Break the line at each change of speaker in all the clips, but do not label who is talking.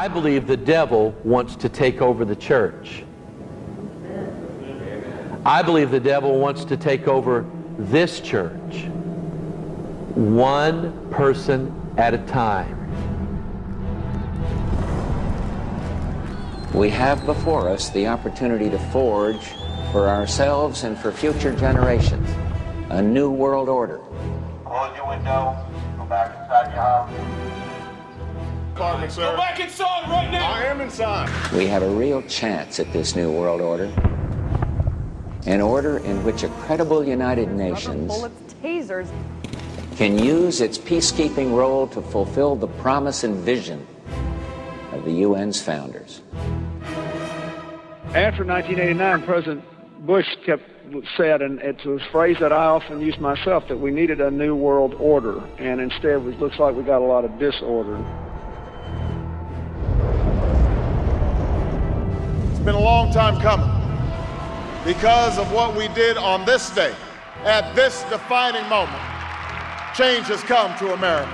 I believe the devil wants to take over the church. I believe the devil wants to take over this church one person at a time.
We have before us the opportunity to forge for ourselves and for future generations a new world order.
Close your window. Go back inside your house.
Apartment, sir.
Go back inside right now.
I am inside.
We have a real chance at this new world order. An order in which a credible United Nations
bullets, tasers.
can use its peacekeeping role to fulfill the promise and vision of the UN's founders.
After 1989, President Bush kept said, and it's a phrase that I often use myself, that we needed a new world order, and instead it looks like we got a lot of disorder.
It's been a long time coming because of what we did on this day, at this defining moment. Change has come to America.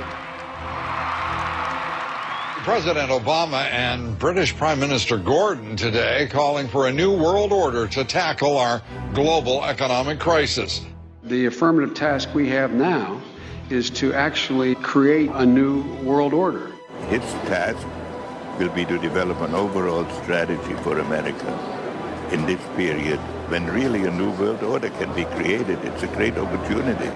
President Obama and British Prime Minister Gordon today calling for a new world order to tackle our global economic crisis.
The affirmative task we have now is to actually create a new world order.
Its task will be to develop an overall strategy for America in this period when really a new world order can be created. It's a great opportunity.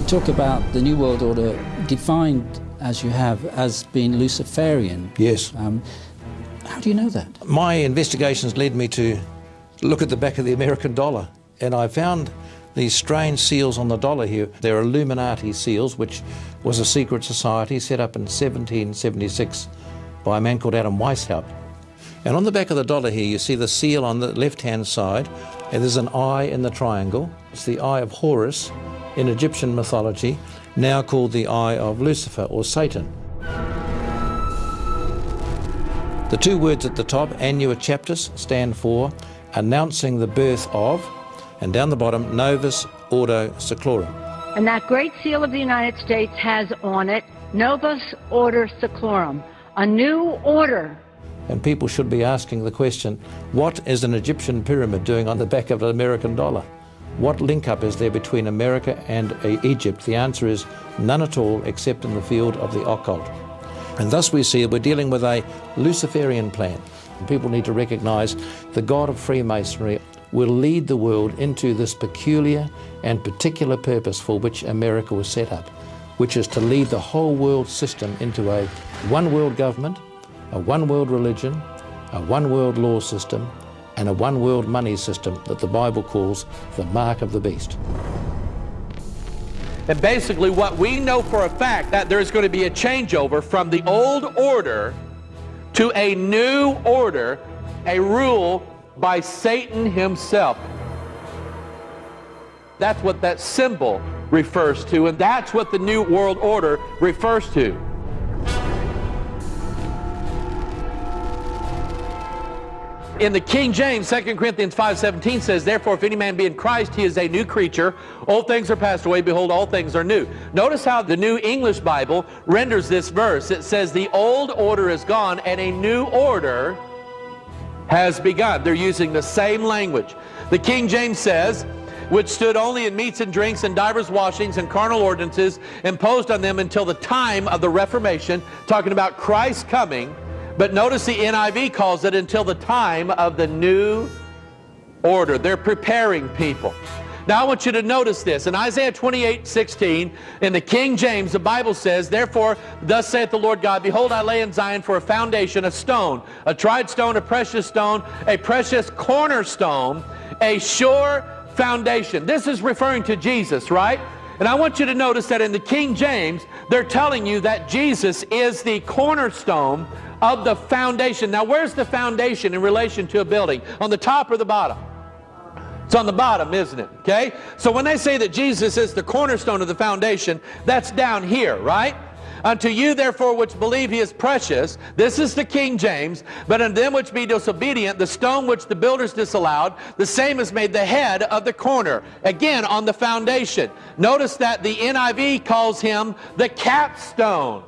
You talk about the New World Order defined as you have as being Luciferian.
Yes.
Um, how do you know that?
My investigations led me to look at the back of the American dollar, and I found these strange seals on the dollar here. They're Illuminati seals, which was a secret society set up in 1776 by a man called Adam Weishaupt. And on the back of the dollar here, you see the seal on the left-hand side, and there's an eye in the triangle. It's the eye of Horus in Egyptian mythology, now called the eye of Lucifer or Satan. The two words at the top, Annuit Coeptis, stand for announcing the birth of, and down the bottom, Novus Ordo Seclorum.
And that great seal of the United States has on it Novus Order Seclorum, a new order.
And people should be asking the question, what is an Egyptian pyramid doing on the back of an American dollar? What link up is there between America and Egypt? The answer is none at all except in the field of the occult. And thus we see we're dealing with a Luciferian plan. And people need to recognize the God of Freemasonry will lead the world into this peculiar and particular purpose for which America was set up, which is to lead the whole world system into a one world government, a one world religion, a one world law system, and a one world money system that the Bible calls the mark of the beast.
And basically what we know for a fact that there's going to be a changeover from the old order to a new order, a rule by Satan himself. That's what that symbol refers to, and that's what the New World Order refers to. In the King James, 2 Corinthians 5.17 says, Therefore, if any man be in Christ, he is a new creature. Old things are passed away. Behold, all things are new. Notice how the New English Bible renders this verse. It says, The old order is gone, and a new order has begun. They're using the same language. The King James says, which stood only in meats and drinks and divers washings and carnal ordinances imposed on them until the time of the Reformation, talking about Christ coming. But notice the NIV calls it until the time of the new order. They're preparing people. Now I want you to notice this. In Isaiah 28, 16, in the King James, the Bible says, Therefore, thus saith the Lord God, Behold, I lay in Zion for a foundation, a stone, a tried stone, a precious stone, a precious cornerstone, a sure foundation. This is referring to Jesus, right? And I want you to notice that in the King James, they're telling you that Jesus is the cornerstone of the foundation. Now, where's the foundation in relation to a building? On the top or the bottom? It's on the bottom, isn't it? Okay? So when they say that Jesus is the cornerstone of the foundation, that's down here, right? Unto you, therefore, which believe he is precious, this is the King James, but unto them which be disobedient, the stone which the builders disallowed, the same is made the head of the corner. Again, on the foundation. Notice that the NIV calls him the capstone.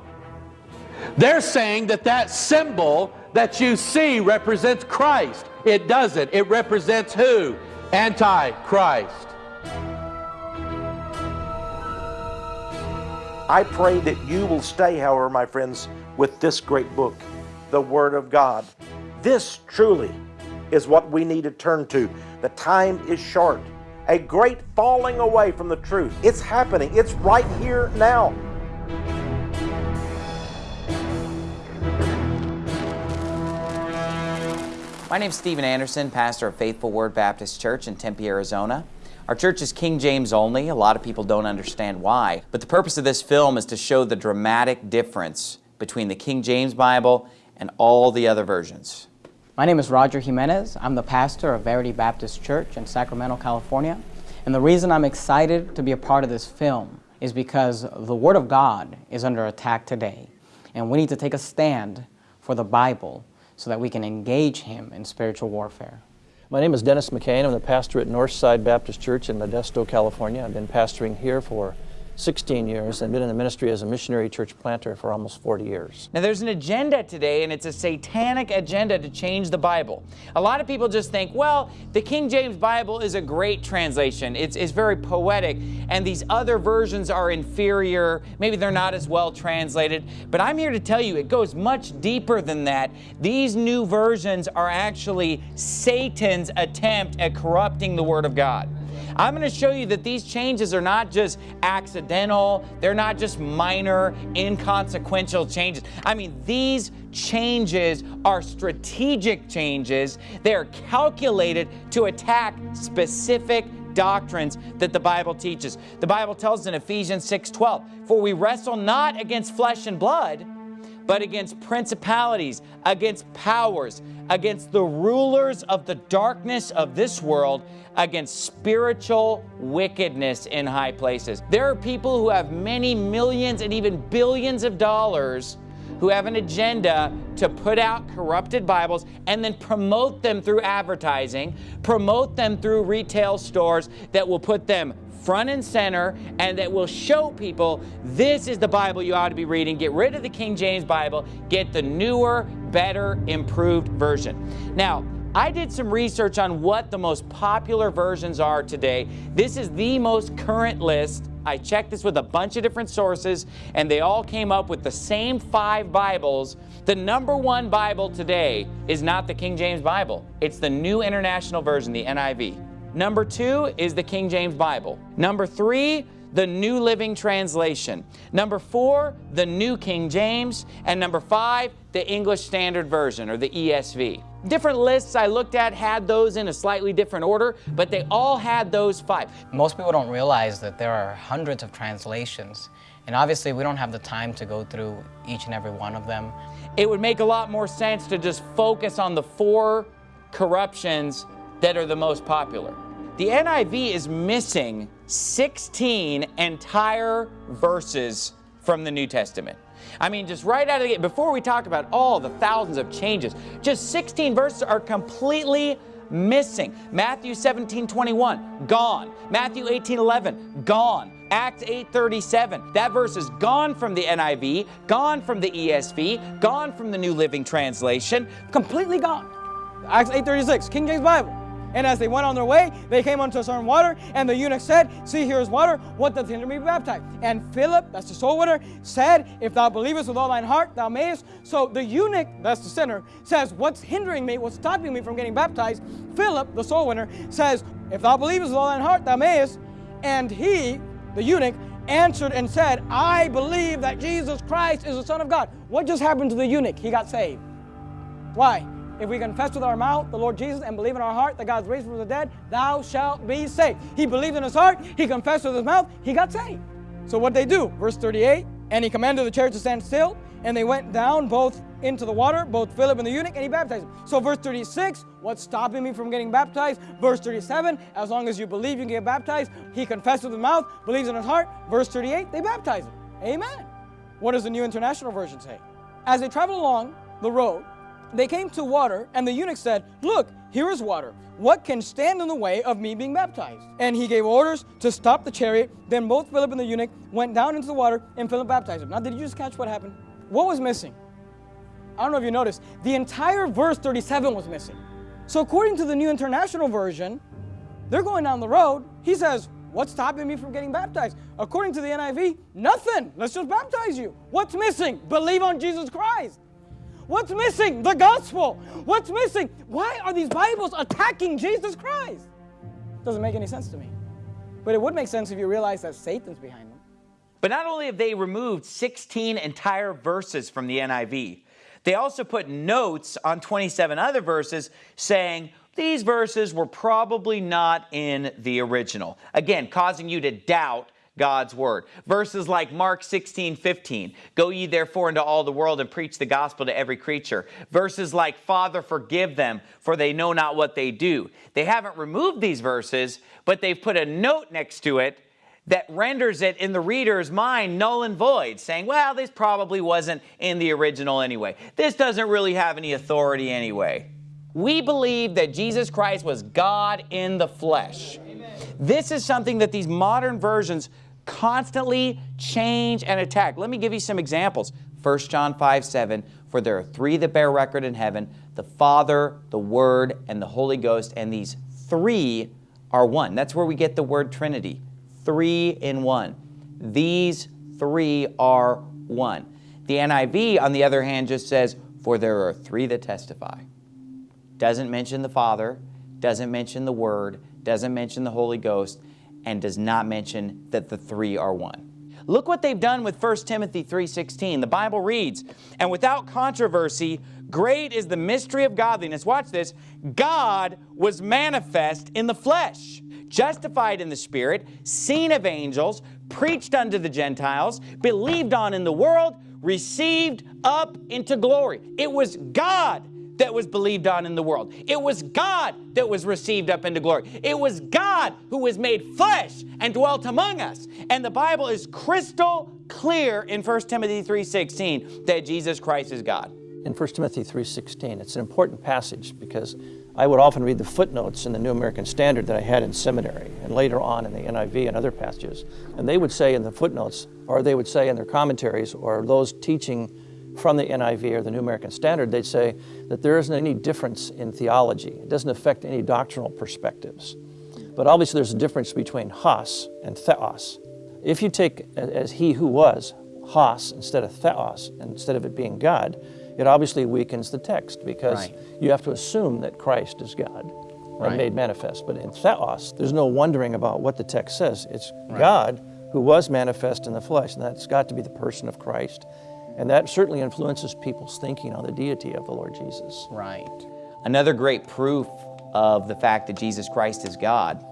They're saying that that symbol that you see represents Christ. It doesn't. It represents who? Antichrist.
I pray that you will stay, however, my friends, with this great book, the Word of God. This truly is what we need to turn to. The time is short. A great falling away from the truth. It's happening. It's right here now.
My name is Stephen Anderson, pastor of Faithful Word Baptist Church in Tempe, Arizona. Our church is King James only. A lot of people don't understand why. But the purpose of this film is to show the dramatic difference between the King James Bible and all the other versions.
My name is Roger Jimenez. I'm the pastor of Verity Baptist Church in Sacramento, California. And the reason I'm excited to be a part of this film is because the Word of God is under attack today. And we need to take a stand for the Bible so that we can engage Him in spiritual warfare.
My name is Dennis McCain. I'm the pastor at Northside Baptist Church in Modesto, California. I've been pastoring here for 16 years and been in the ministry as a missionary church planter for almost 40 years.
Now there's an agenda today and it's a satanic agenda to change the Bible. A lot of people just think, well, the King James Bible is a great translation. It's, it's very poetic and these other versions are inferior. Maybe they're not as well translated. But I'm here to tell you it goes much deeper than that. These new versions are actually Satan's attempt at corrupting the Word of God. I'm going to show you that these changes are not just accidental, they're not just minor, inconsequential changes. I mean, these changes are strategic changes. They're calculated to attack specific doctrines that the Bible teaches. The Bible tells in Ephesians 6:12, "For we wrestle not against flesh and blood, but against principalities, against powers, against the rulers of the darkness of this world, against spiritual wickedness in high places. There are people who have many millions and even billions of dollars who have an agenda to put out corrupted Bibles and then promote them through advertising, promote them through retail stores that will put them front and center and that will show people this is the Bible you ought to be reading. Get rid of the King James Bible, get the newer, better, improved version. Now, I did some research on what the most popular versions are today. This is the most current list. I checked this with a bunch of different sources, and they all came up with the same five Bibles. The number one Bible today is not the King James Bible. It's the New International Version, the NIV. Number two is the King James Bible. Number three, the New Living Translation. Number four, the New King James. And number five, the English Standard Version, or the ESV. Different lists I looked at had those in a slightly different order, but they all had those five.
Most people don't realize that there are hundreds of translations, and obviously we don't have the time to go through each and every one of them.
It would make a lot more sense to just focus on the four corruptions that are the most popular. The NIV is missing 16 entire verses from the New Testament. I mean, just right out of the gate, before we talk about all the thousands of changes, just 16 verses are completely missing. Matthew 17, 21, gone. Matthew 18, 11, gone. Acts 8:37. That verse is gone from the NIV, gone from the ESV, gone from the New Living Translation, completely gone.
Acts 8:36, King James Bible. And as they went on their way, they came unto a certain water, and the eunuch said, See, here is water. What doth hinder me to be baptized? And Philip, that's the soul winner, said, If thou believest with all thine heart, thou mayest. So the eunuch, that's the sinner, says, What's hindering me? What's stopping me from getting baptized? Philip, the soul winner, says, If thou believest with all thine heart, thou mayest. And he, the eunuch, answered and said, I believe that Jesus Christ is the Son of God. What just happened to the eunuch? He got saved. Why? If we confess with our mouth the Lord Jesus and believe in our heart that God's raised from the dead, thou shalt be saved. He believed in his heart, he confessed with his mouth, he got saved. So what they do? Verse 38, and he commanded the chariot to stand still, and they went down both into the water, both Philip and the eunuch, and he baptized them. So verse 36, what's stopping me from getting baptized? Verse 37, as long as you believe you can get baptized, he confessed with his mouth, believes in his heart. Verse 38, they baptize him. Amen. What does the New International Version say? As they travel along the road, they came to water, and the eunuch said, Look, here is water. What can stand in the way of me being baptized? And he gave orders to stop the chariot. Then both Philip and the eunuch went down into the water, and Philip baptized him. Now, did you just catch what happened? What was missing? I don't know if you noticed. The entire verse 37 was missing. So, according to the New International Version, they're going down the road. He says, What's stopping me from getting baptized? According to the NIV, nothing. Let's just baptize you. What's missing? Believe on Jesus Christ. What's missing? The gospel. What's missing? Why are these Bibles attacking Jesus Christ? Doesn't make any sense to me. But it would make sense if you realize that Satan's behind them.
But not only have they removed 16 entire verses from the NIV, they also put notes on 27 other verses saying, these verses were probably not in the original. Again, causing you to doubt God's word. Verses like Mark 16, 15, go ye therefore into all the world and preach the gospel to every creature. Verses like, Father, forgive them, for they know not what they do. They haven't removed these verses, but they've put a note next to it that renders it in the reader's mind null and void, saying, well, this probably wasn't in the original anyway. This doesn't really have any authority anyway. We believe that Jesus Christ was God in the flesh. Amen. This is something that these modern versions constantly change and attack. Let me give you some examples. 1 John 5, 7, for there are three that bear record in heaven, the Father, the Word, and the Holy Ghost, and these three are one. That's where we get the word Trinity. Three in one. These three are one. The NIV, on the other hand, just says, for there are three that testify. Doesn't mention the Father, doesn't mention the Word, doesn't mention the Holy Ghost, and does not mention that the three are one. Look what they've done with 1 Timothy 3.16. The Bible reads, And without controversy, great is the mystery of godliness. Watch this. God was manifest in the flesh, justified in the Spirit, seen of angels, preached unto the Gentiles, believed on in the world, received up into glory. It was God that was believed on in the world. It was God that was received up into glory. It was God who was made flesh and dwelt among us. And the Bible is crystal clear in 1 Timothy 3.16 that Jesus Christ is God.
In 1 Timothy 3.16, it's an important passage because I would often read the footnotes in the New American Standard that I had in seminary and later on in the NIV and other passages. And they would say in the footnotes, or they would say in their commentaries, or those teaching from the NIV or the New American Standard, they'd say that there isn't any difference in theology. It doesn't affect any doctrinal perspectives. But obviously there's a difference between hos and theos. If you take as he who was, hos instead of theos, instead of it being God, it obviously weakens the text because right. you have to assume that Christ is God right. and made manifest. But in theos, there's no wondering about what the text says. It's right. God who was manifest in the flesh, and that's got to be the person of Christ. And that certainly influences people's thinking on the deity of the Lord Jesus.
Right. Another great proof of the fact that Jesus Christ is God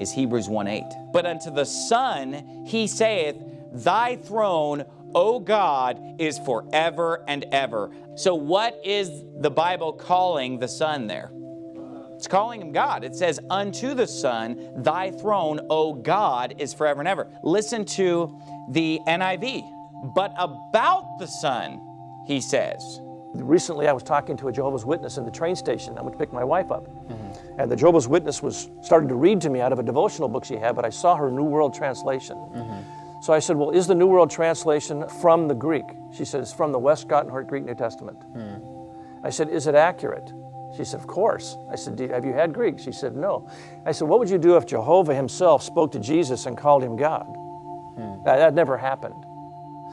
is Hebrews 1.8. But unto the Son he saith, Thy throne, O God, is forever and ever. So what is the Bible calling the Son there? It's calling him God. It says, Unto the Son, thy throne, O God, is forever and ever. Listen to the NIV but about the Son, he says.
Recently, I was talking to a Jehovah's Witness in the train station. I went to pick my wife up. Mm -hmm. And the Jehovah's Witness was starting to read to me out of a devotional book she had, but I saw her New World Translation. Mm -hmm. So I said, Well, is the New World Translation from the Greek? She said, It's from the Westcott and Greek New Testament. Mm. I said, Is it accurate? She said, Of course. I said, Have you had Greek? She said, No. I said, What would you do if Jehovah himself spoke to Jesus and called him God? Hmm. That, that never happened.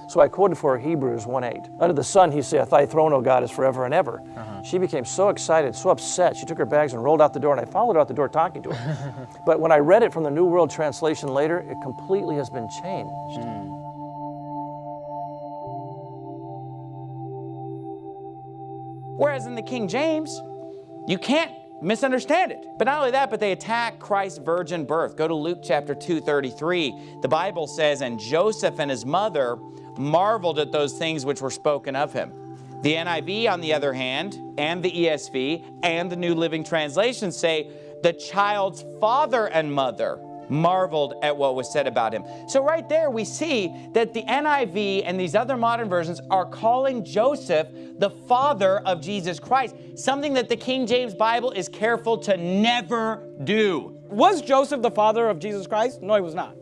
So I quoted for her Hebrews 1.8. Under the Son he saith, Thy throne, O God, is forever and ever. Uh -huh. She became so excited, so upset, she took her bags and rolled out the door, and I followed her out the door talking to her. but when I read it from the New World Translation later, it completely has been changed. Mm.
Whereas in the King James, you can't misunderstand it. But not only that, but they attack Christ's virgin birth. Go to Luke chapter 2, 33. The Bible says, And Joseph and his mother marveled at those things which were spoken of him. The NIV, on the other hand, and the ESV, and the New Living Translation say, the child's father and mother marveled at what was said about him. So right there we see that the NIV and these other modern versions are calling Joseph the father of Jesus Christ, something that the King James Bible is careful to never do.
Was Joseph the father of Jesus Christ? No, he was not.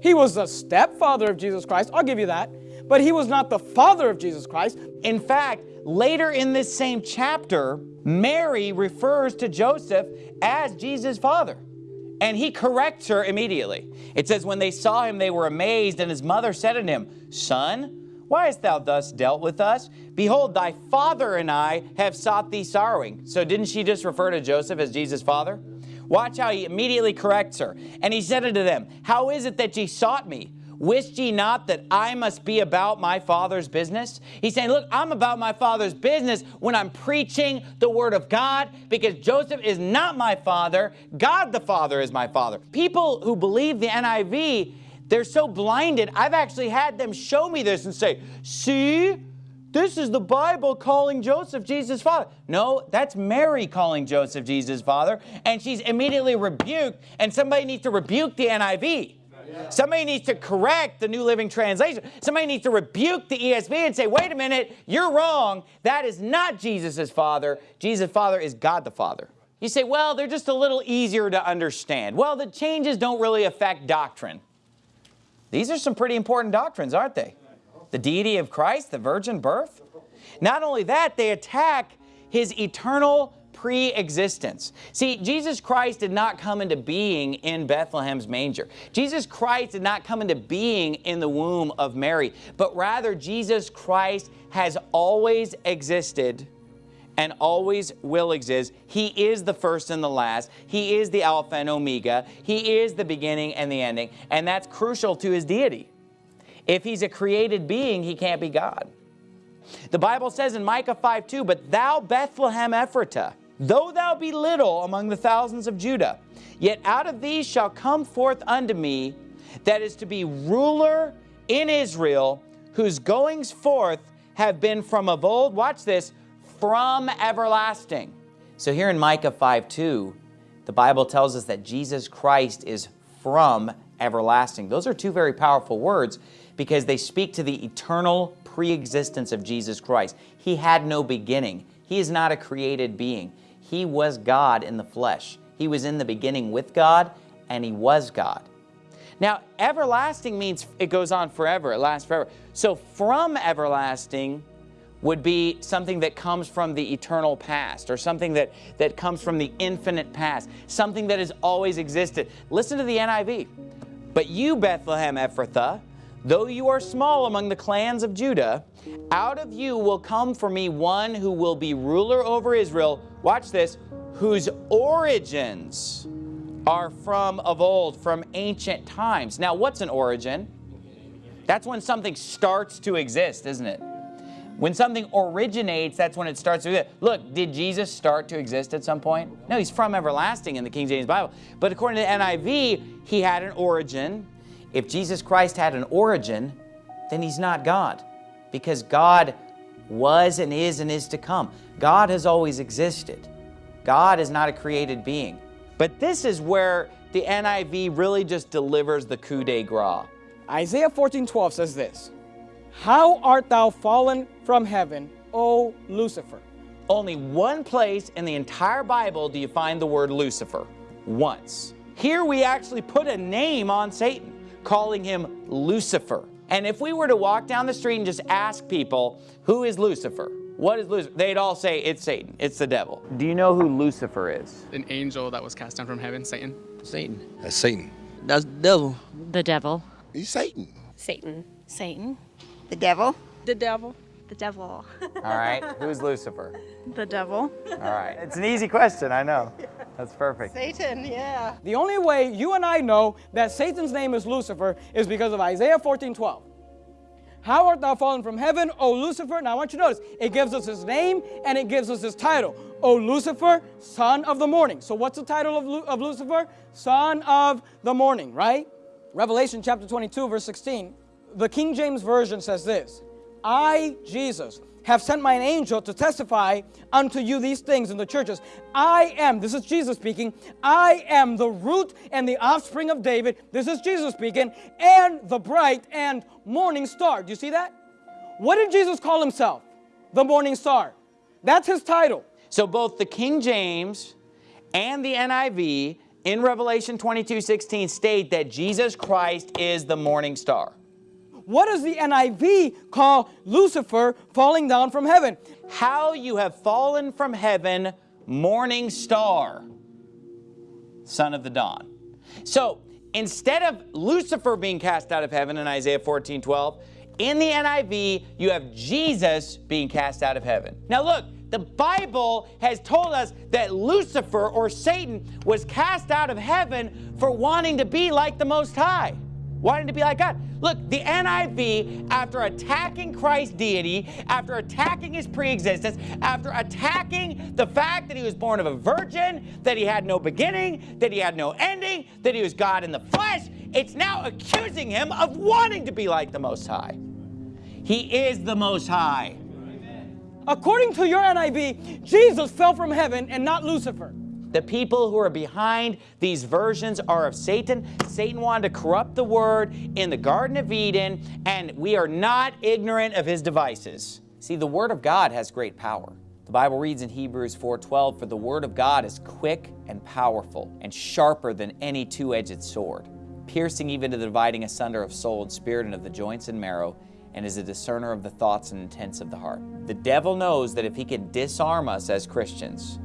He was the stepfather of Jesus Christ, I'll give you that, but he was not the father of Jesus Christ.
In fact, later in this same chapter, Mary refers to Joseph as Jesus' father. And he corrects her immediately. It says, When they saw him, they were amazed, and his mother said unto him, Son, why hast thou thus dealt with us? Behold, thy father and I have sought thee sorrowing. So didn't she just refer to Joseph as Jesus' father? Watch how he immediately corrects her. And he said unto them, How is it that ye sought me? Wist ye not that I must be about my Father's business? He's saying, look, I'm about my Father's business when I'm preaching the Word of God because Joseph is not my father. God the Father is my father. People who believe the NIV, they're so blinded. I've actually had them show me this and say, see, this is the Bible calling Joseph Jesus' father. No, that's Mary calling Joseph Jesus' father, and she's immediately rebuked, and somebody needs to rebuke the NIV. Somebody needs to correct the New Living Translation. Somebody needs to rebuke the ESV and say, wait a minute, you're wrong. That is not Jesus' Father. Jesus' Father is God the Father. You say, well, they're just a little easier to understand. Well, the changes don't really affect doctrine. These are some pretty important doctrines, aren't they? The deity of Christ, the virgin birth. Not only that, they attack his eternal pre-existence. See, Jesus Christ did not come into being in Bethlehem's manger. Jesus Christ did not come into being in the womb of Mary, but rather Jesus Christ has always existed and always will exist. He is the first and the last. He is the Alpha and Omega. He is the beginning and the ending, and that's crucial to his deity. If he's a created being, he can't be God. The Bible says in Micah 5:2, But thou Bethlehem Ephratah, Though thou be little among the thousands of Judah, yet out of these shall come forth unto me that is to be ruler in Israel, whose goings forth have been from of old, watch this, from everlasting. So here in Micah 5 2, the Bible tells us that Jesus Christ is from everlasting. Those are two very powerful words because they speak to the eternal pre-existence of Jesus Christ. He had no beginning. He is not a created being. He was God in the flesh. He was in the beginning with God, and He was God. Now, everlasting means it goes on forever, it lasts forever. So from everlasting would be something that comes from the eternal past or something that, that comes from the infinite past, something that has always existed. Listen to the NIV. But you, Bethlehem Ephrathah, though you are small among the clans of Judah, out of you will come for me one who will be ruler over Israel, watch this, whose origins are from of old, from ancient times. Now, what's an origin? That's when something starts to exist, isn't it? When something originates, that's when it starts to exist. Look, did Jesus start to exist at some point? No, he's from everlasting in the King James Bible. But according to the NIV, he had an origin. If Jesus Christ had an origin, then he's not God because God was and is and is to come. God has always existed. God is not a created being. But this is where the NIV really just delivers the coup de grace.
Isaiah 14:12 says this, How art thou fallen from heaven, O Lucifer?
Only one place in the entire Bible do you find the word Lucifer. Once. Here we actually put a name on Satan, calling him Lucifer. And if we were to walk down the street and just ask people, who is Lucifer? What is Lucifer? They'd all say, it's Satan, it's the devil. Do you know who Lucifer is?
An angel that was cast down from heaven, Satan.
Satan. That's Satan.
That's the devil.
The devil.
He's Satan.
Satan. Satan.
The devil.
The devil.
The devil.
All right, who's Lucifer?
The devil.
All right, it's an easy question, I know. That's perfect.
Satan, yeah.
The only way you and I know that Satan's name is Lucifer is because of Isaiah 14, 12. How art thou fallen from heaven, O Lucifer? Now I want you to notice, it gives us his name and it gives us his title. O Lucifer, son of the morning. So what's the title of, Lu of Lucifer? Son of the morning, right? Revelation chapter 22, verse 16. The King James Version says this, I, Jesus, have sent mine angel to testify unto you these things in the churches. I am, this is Jesus speaking, I am the root and the offspring of David, this is Jesus speaking, and the bright and morning star. Do you see that? What did Jesus call himself? The morning star. That's his title.
So both the King James and the NIV in Revelation 22, 16 state that Jesus Christ is the morning star.
What does the NIV call Lucifer falling down from heaven?
How you have fallen from heaven, morning star, son of the dawn. So instead of Lucifer being cast out of heaven in Isaiah 14, 12, in the NIV, you have Jesus being cast out of heaven. Now look, the Bible has told us that Lucifer or Satan was cast out of heaven for wanting to be like the Most High wanting to be like God. Look, the NIV, after attacking Christ's deity, after attacking his preexistence, after attacking the fact that he was born of a virgin, that he had no beginning, that he had no ending, that he was God in the flesh, it's now accusing him of wanting to be like the Most High. He is the Most High.
According to your NIV, Jesus fell from heaven and not Lucifer.
The people who are behind these versions are of Satan. Satan wanted to corrupt the word in the Garden of Eden, and we are not ignorant of his devices. See, the word of God has great power. The Bible reads in Hebrews 4:12, "For the word of God is quick and powerful, and sharper than any two-edged sword, piercing even to the dividing asunder of soul and spirit and of the joints and marrow, and is a discerner of the thoughts and intents of the heart." The devil knows that if he can disarm us as Christians,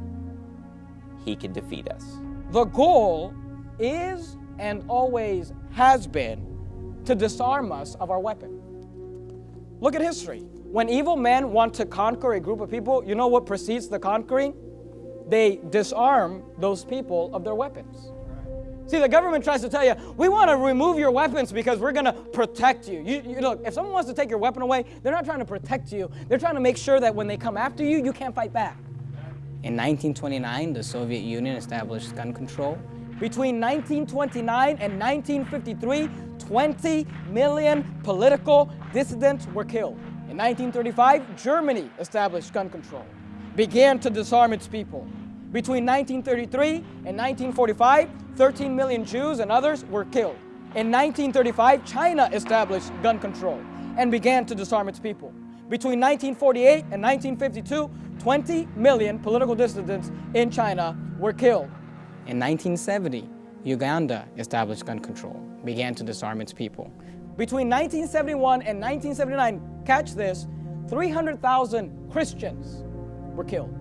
he can defeat us.
The goal is and always has been to disarm us of our weapon. Look at history. When evil men want to conquer a group of people, you know what precedes the conquering? They disarm those people of their weapons. See, the government tries to tell you, we want to remove your weapons because we're going to protect you. you. You Look, if someone wants to take your weapon away, they're not trying to protect you. They're trying to make sure that when they come after you, you can't fight back.
In 1929, the Soviet Union established gun control.
Between 1929 and 1953, 20 million political dissidents were killed. In 1935, Germany established gun control, began to disarm its people. Between 1933 and 1945, 13 million Jews and others were killed. In 1935, China established gun control and began to disarm its people. Between 1948 and 1952, 20 million political dissidents in China were killed.
In 1970, Uganda established gun control, began to disarm its people.
Between 1971 and 1979, catch this, 300,000 Christians were killed.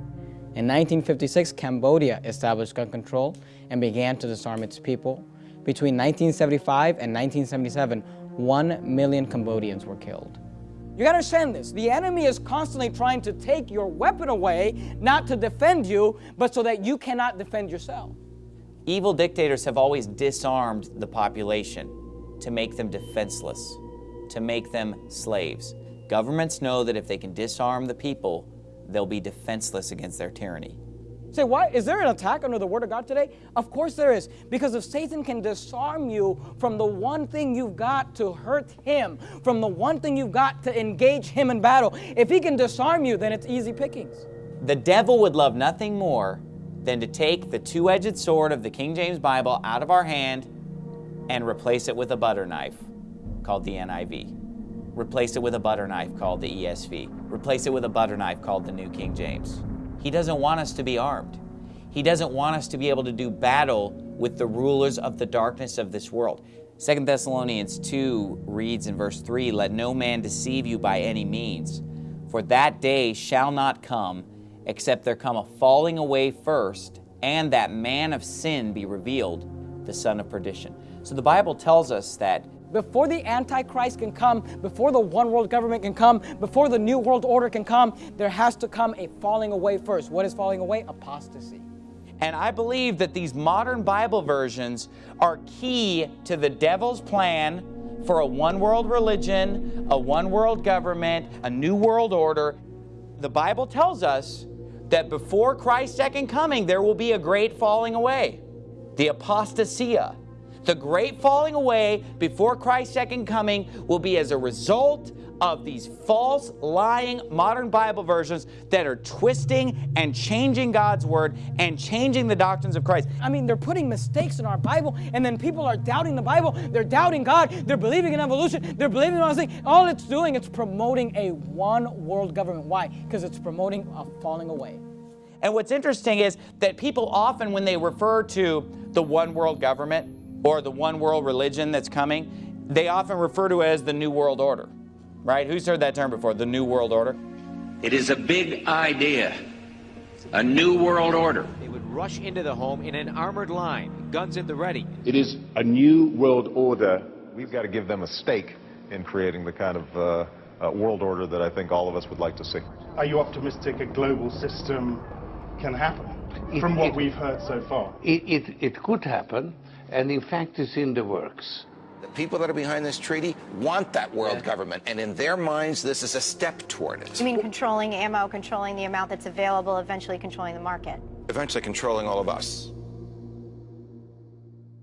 In 1956, Cambodia established gun control and began to disarm its people. Between 1975 and 1977, 1 million Cambodians were killed.
You gotta understand this. The enemy is constantly trying to take your weapon away, not to defend you, but so that you cannot defend yourself.
Evil dictators have always disarmed the population to make them defenseless, to make them slaves. Governments know that if they can disarm the people, they'll be defenseless against their tyranny.
Say, why? Is there an attack under the Word of God today? Of course there is. Because if Satan can disarm you from the one thing you've got to hurt him, from the one thing you've got to engage him in battle, if he can disarm you, then it's easy pickings.
The devil would love nothing more than to take the two-edged sword of the King James Bible out of our hand and replace it with a butter knife called the NIV. Replace it with a butter knife called the ESV. Replace it with a butter knife called the New King James. He doesn't want us to be armed. He doesn't want us to be able to do battle with the rulers of the darkness of this world. 2 Thessalonians 2 reads in verse 3, Let no man deceive you by any means, for that day shall not come, except there come a falling away first, and that man of sin be revealed, the son of perdition. So the Bible tells us that
before the Antichrist can come, before the one world government can come, before the new world order can come, there has to come a falling away first. What is falling away? Apostasy.
And I believe that these modern Bible versions are key to the devil's plan for a one world religion, a one world government, a new world order. The Bible tells us that before Christ's second coming, there will be a great falling away, the apostasia. The great falling away before Christ's second coming will be as a result of these false, lying modern Bible versions that are twisting and changing God's Word and changing the doctrines of Christ.
I mean, they're putting mistakes in our Bible, and then people are doubting the Bible. They're doubting God. They're believing in evolution. They're believing in all these things. All it's doing, it's promoting a one world government. Why? Because it's promoting a falling away.
And what's interesting is that people often, when they refer to the one world government or the one world religion that's coming, they often refer to it as the New World Order right? Who's heard that term before, the New World Order?
It is a big idea, a new world order.
They would rush into the home in an armored line, guns at the ready.
It is a new world order. We've got to give them a stake in creating the kind of uh, uh, world order that I think all of us would like to see.
Are you optimistic a global system can happen
It-
from what
it-
we've heard so far?
It, it, it could happen, and in fact, it's in the works.
The people that are behind this treaty want that world government, and in their minds, this is a step toward it.
You mean controlling ammo, controlling the amount that's available, eventually controlling the market?
Eventually controlling all of us.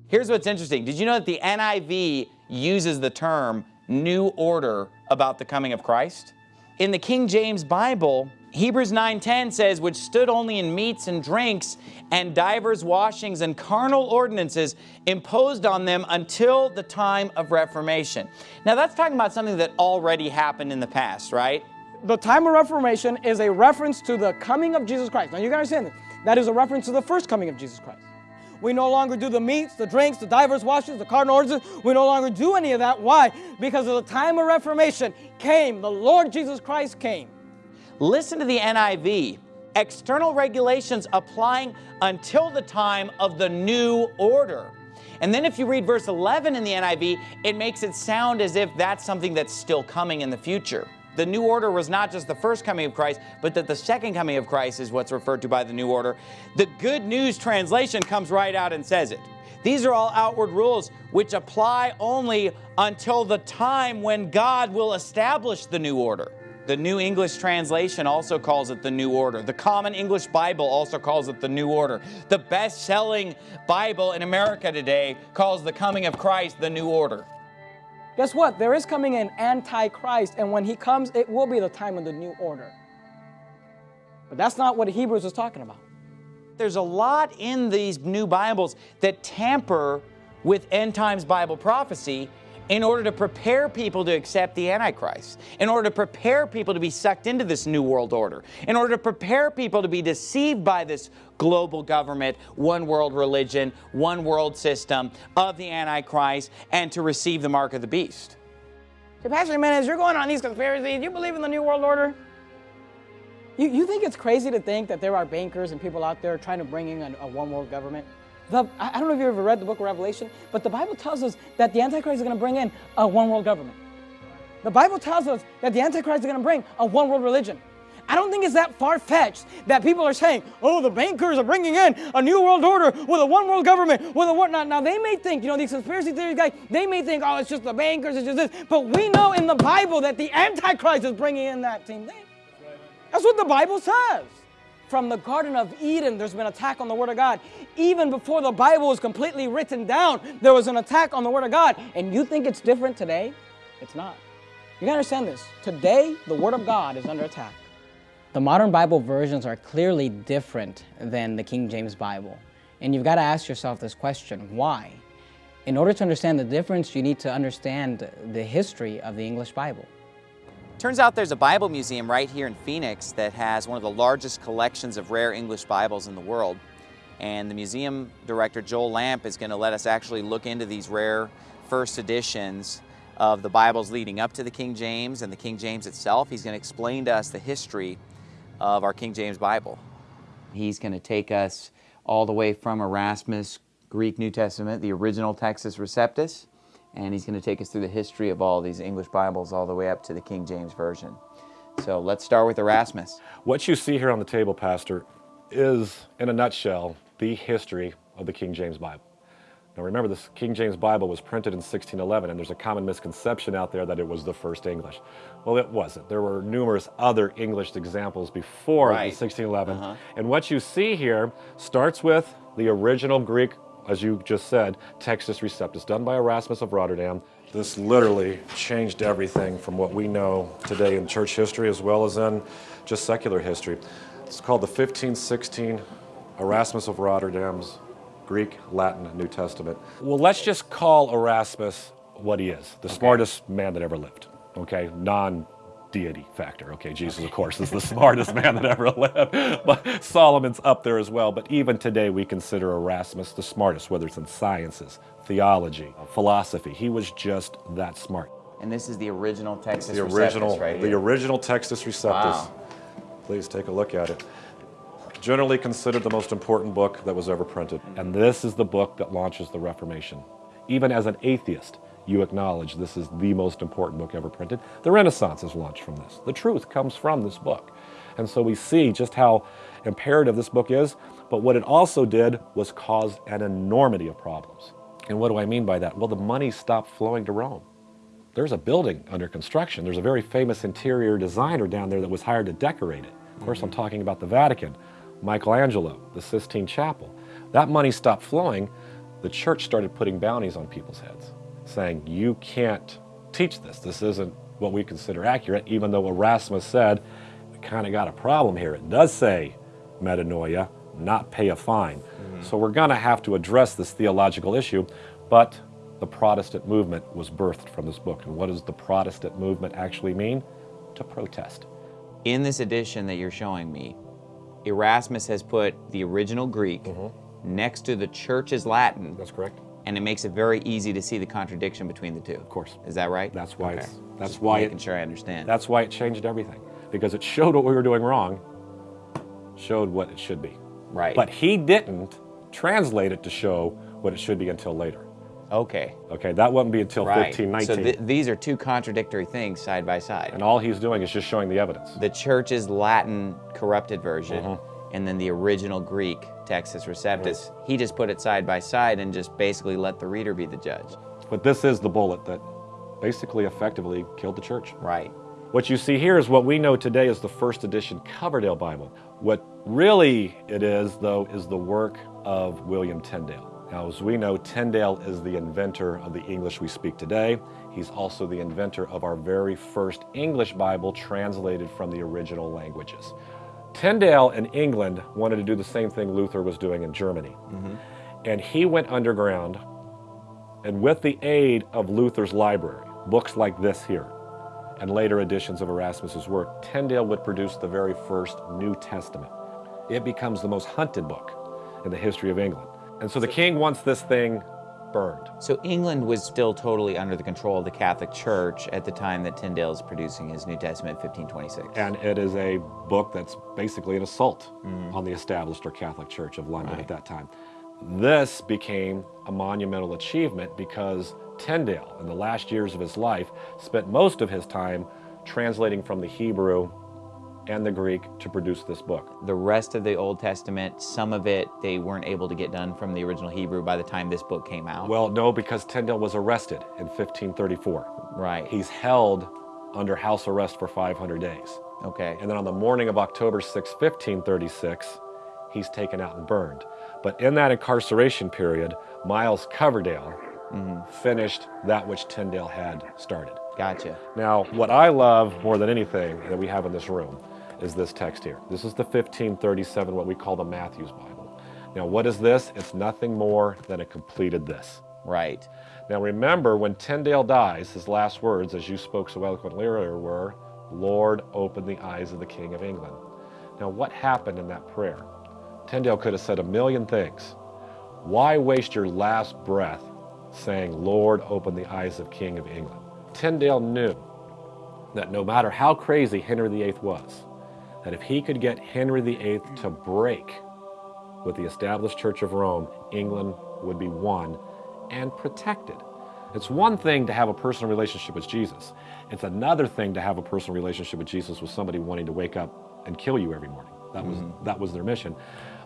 Here's what's interesting. Did you know that the NIV uses the term new order about the coming of Christ? In the King James Bible, Hebrews 9:10 says, which stood only in meats and drinks and divers washings and carnal ordinances imposed on them until the time of Reformation. Now that's talking about something that already happened in the past, right?
The time of Reformation is a reference to the coming of Jesus Christ. Now you gotta understand this. That is a reference to the first coming of Jesus Christ. We no longer do the meats, the drinks, the divers washes, the cardinal ordinances. We no longer do any of that. Why? Because of the time of Reformation came, the Lord Jesus Christ came.
Listen to the NIV. External regulations applying until the time of the new order. And then if you read verse 11 in the NIV, it makes it sound as if that's something that's still coming in the future. The new order was not just the first coming of Christ, but that the second coming of Christ is what's referred to by the new order. The Good News translation comes right out and says it. These are all outward rules which apply only until the time when God will establish the new order. The New English Translation also calls it the New Order. The Common English Bible also calls it the New Order. The best selling Bible in America today calls the coming of Christ the New Order.
Guess what? There is coming an Antichrist, and when he comes, it will be the time of the new order. But that's not what Hebrews is talking about.
There's a lot in these new Bibles that tamper with end times Bible prophecy in order to prepare people to accept the Antichrist, in order to prepare people to be sucked into this new world order, in order to prepare people to be deceived by this global government, one world religion, one world system of the Antichrist, and to receive the mark of the beast.
So Pastor Jimenez, you're going on these conspiracies. You believe in the New World Order? You, you think it's crazy to think that there are bankers and people out there trying to bring in a, a one world government? The, I don't know if you've ever read the book of Revelation, but the Bible tells us that the Antichrist is going to bring in a one world government. The Bible tells us that the Antichrist is going to bring a one world religion. I don't think it's that far fetched that people are saying, oh, the bankers are bringing in a new world order with a one world government, with a what? Now, now they may think, you know, these conspiracy theory guys, they may think, oh, it's just the bankers, it's just this. But we know in the Bible that the Antichrist is bringing in that same thing. That's what the Bible says. From the Garden of Eden, there's been attack on the Word of God. Even before the Bible was completely written down, there was an attack on the Word of God. And you think it's different today? It's not. You gotta understand this. Today, the Word of God is under attack.
The modern Bible versions are clearly different than the King James Bible. And you've got to ask yourself this question why? In order to understand the difference, you need to understand the history of the English Bible.
Turns out there's a Bible museum right here in Phoenix that has one of the largest collections of rare English Bibles in the world. And the museum director, Joel Lamp, is going to let us actually look into these rare first editions of the Bibles leading up to the King James and the King James itself. He's going to explain to us the history of our King James Bible. He's going to take us all the way from Erasmus, Greek New Testament, the original Textus Receptus, and he's going to take us through the history of all these English Bibles all the way up to the King James Version. So let's start with Erasmus.
What you see here on the table, Pastor, is, in a nutshell, the history of the King James Bible. Now remember, this King James Bible was printed in 1611, and there's a common misconception out there that it was the first English. Well, it wasn't. There were numerous other English examples before
Right.
1611.
Uh-huh.
And what you see here starts with the original Greek as you just said, Textus Receptus, done by Erasmus of Rotterdam. This literally changed everything from what we know today in church history as well as in just secular history. It's called the 1516 Erasmus of Rotterdam's Greek, Latin, New Testament. Well, let's just call Erasmus what he is, the smartest man that ever lived, okay? Non deity factor. Okay, Jesus, of course, is the smartest man that ever lived, but Solomon's up there as well. But even today, we consider Erasmus the smartest, whether it's in sciences, theology, philosophy. He was just that smart.
And this is the original Textus
The
Receptus
original,
right
the
here.
original Textus Receptus.
Wow.
Please take a look at it. Generally considered the most important book that was ever printed. Mm. And this is the book that launches the Reformation. Even as an atheist, you acknowledge this is the most important book ever printed. The Renaissance is launched from this. The truth comes from this book. And so we see just how imperative this book is, but what it also did was cause an enormity of problems. And what do I mean by that? Well, the money stopped flowing to Rome. There's a building under construction. There's a very famous interior designer down there that was hired to decorate it. Of course, I'm talking about the Vatican, Michelangelo, the Sistine Chapel. That money stopped flowing. The church started putting bounties on people's heads, saying, you can't teach this. This isn't what we consider accurate, even though Erasmus said, we kind of got a problem here. It does say metanoia, not pay a fine. Mm-hmm. So we're going to have to address this theological issue, but the Protestant movement was birthed from this book. And what does the Protestant movement actually mean? To protest.
In this edition that you're showing me, Erasmus has put the original Greek mm-hmm. next to the church's Latin.
That's correct.
And it makes it very easy to see the contradiction between the two. Of
course.
Is that right?
That's why
Okay.
it's, that's
Just
why
making
it,
sure I understand.
That's why it changed everything. Because it showed what we were doing wrong, showed what it should be.
Right.
But he didn't translate it to show what it should be until later.
Okay.
Okay, that wouldn't be until
right.
1519.
So th- these are two contradictory things side by side.
and all he's doing is just showing the evidence.
The church's Latin corrupted version
Mm-hmm.
and then the original Greek Textus Receptus. He just put it side by side and just basically let the reader be the judge.
But this is the bullet that basically effectively killed the church.
Right.
What you see here is what we know today as the first edition Coverdale Bible. What really it is, though, is the work of William Tyndale. Now, as we know, Tyndale is the inventor of the English we speak today. He's also the inventor of our very first English Bible translated from the original languages. Tyndale in England wanted to do the same thing Luther was doing in Germany. Mm-hmm. And he went underground, and with the aid of Luther's library, books like this here, and later editions of Erasmus's work, Tyndale would produce the very first New Testament. It becomes the most hunted book in the history of England. And so the king wants this thing burned.
So England was still totally under the control of the Catholic Church at the time that Tyndale is producing his New Testament, 1526.
And it is a book that's basically an assault mm-hmm. on the established or Catholic Church of London at that time. This became a monumental achievement because Tyndale, in the last years of his life, spent most of his time translating from the Hebrew and the Greek to produce this book.
The rest of the Old Testament, some of it they weren't able to get done from the original Hebrew by the time this book came out.
Well, no, because Tyndale was arrested in 1534.
Right.
He's held under house arrest for 500 days.
Okay.
And then on the morning of October 6, 1536, he's taken out and burned. But in that incarceration period, Miles Coverdale mm-hmm. finished that which Tyndale had started.
Gotcha.
Now, what I love more than anything that we have in this room is this text here. This is the 1537, what we call the Matthew's Bible. Now, what is this? It's nothing more than a completed this.
Right.
Now, remember, when Tyndale dies, his last words, as you spoke so eloquently earlier, were, Lord, open the eyes of the King of England. Now, what happened in that prayer? Tyndale could have said a million things. Why waste your last breath saying, Lord, open the eyes of King of England? Tyndale knew that no matter how crazy Henry VIII was, that if he could get Henry VIII to break with the established Church of Rome, England would be won and protected. It's one thing to have a personal relationship with Jesus. It's another thing to have a personal relationship with Jesus with somebody wanting to wake up and kill you every morning. That was mm-hmm. that was their mission.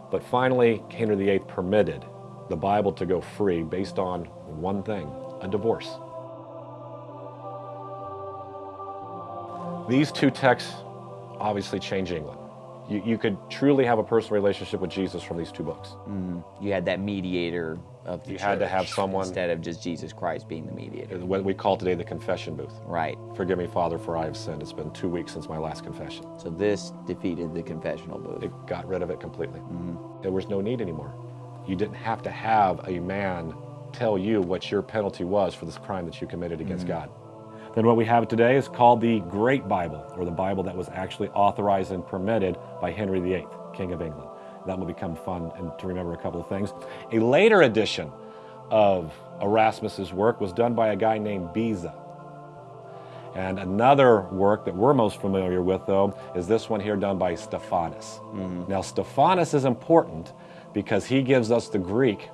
But finally, Henry VIII permitted the Bible to go free based on one thing, a divorce. These two texts obviously change England. You, you could truly have a personal relationship with Jesus from these two books.
Mm, you had that mediator of the
You had to have someone-
instead of just Jesus Christ being the mediator.
What we call today the confession booth.
Right.
Forgive me, Father, for I have sinned. It's been two weeks since my last confession.
So this defeated the confessional booth.
It got rid of it completely.
Mm-hmm.
There was no need anymore. You didn't have to have a man tell you what your penalty was for this crime that you committed against
Mm-hmm.
God. Then what we have today is called the Great Bible, or the Bible that was actually authorized and permitted by Henry VIII, King of England. That will become fun and to remember a couple of things. A later edition of Erasmus's work was done by a guy named Beza. And another work that we're most familiar with, though, is this one here done by Stephanus. Mm-hmm. Now, Stephanus is important because he gives us the Greek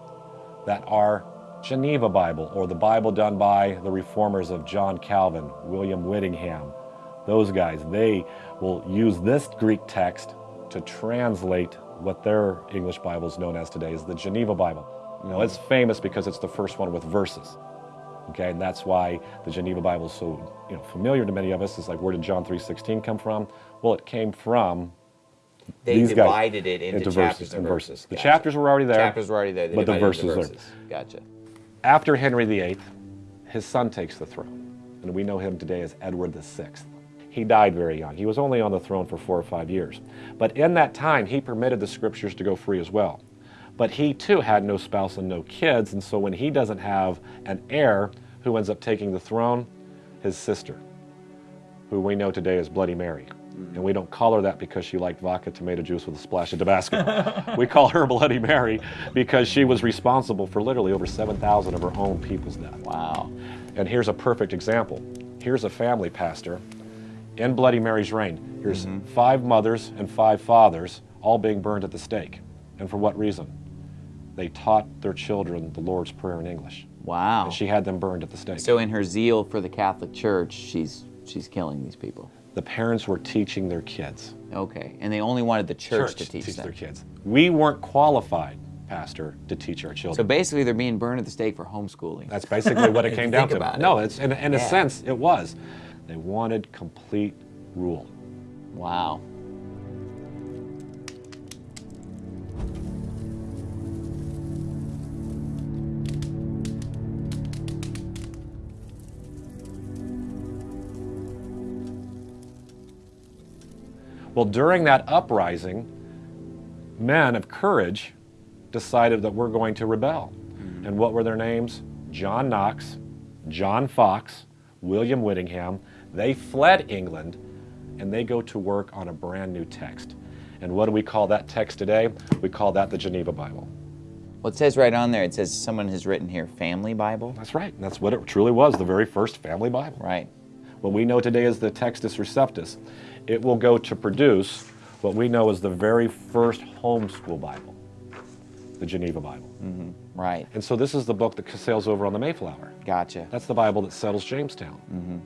that our Geneva Bible, or the Bible done by the reformers of John Calvin, William Whittingham, those guys, they will use this Greek text to translate what their English Bible is known as today is the Geneva Bible. Now, it's famous because it's the first one with verses. Okay, and that's why the Geneva Bible is so you know familiar to many of us. It's like, where did John 3:16 come from? Well, it came from
They
these guys
divided it into chapters and verses.
The
Gotcha.
chapters were already there.
Chapters were already there. They
but the verses,
into
are.
verses. Gotcha.
After Henry VIII, his son takes the throne, and we know him today as Edward VI. He died very young. He was only on the throne for four or five years. But in that time, he permitted the scriptures to go free as well. But he too had no spouse and no kids, and so when he doesn't have an heir, who ends up taking the throne? His sister, who we know today as Bloody Mary. And we don't call her that because she liked vodka tomato juice with a splash of Tabasco. we call her Bloody Mary because she was responsible for literally over 7,000 of her own people's death.
Wow.
And here's a perfect example. Here's a family pastor in Bloody Mary's reign. Here's mm-hmm. five mothers and five fathers all being burned at the stake. And for what reason? They taught their children the Lord's Prayer in English.
Wow.
And she had them burned at the stake.
So in her zeal for the Catholic Church, she's she's killing these people.
The parents were teaching their kids.
Okay. And they only wanted the church, to
to
teach, them.
their kids. We weren't qualified, Pastor, to teach our children.
So basically they're being burned at the stake for homeschooling.
That's basically what it came down to.
it.
No, it's in, in a sense it was. They wanted complete rule.
Wow.
Well, during that uprising, men of courage decided that we're going to rebel. Mm-hmm. And what were their names? John Knox, John Fox, William Whittingham. They fled England and they go to work on a brand new text. And what do we call that text today? We call that the Geneva Bible.
Well, it says right on there, it says someone has written here, Family Bible.
That's right. And that's what it truly was, the very first family Bible.
Right.
What we know today as the Textus Receptus. It will go to produce what we know as the very first homeschool Bible, the Geneva Bible.
Mm-hmm. Right.
And so this is the book that sails over on the Mayflower.
Gotcha.
That's the Bible that settles Jamestown.
Mm-hmm.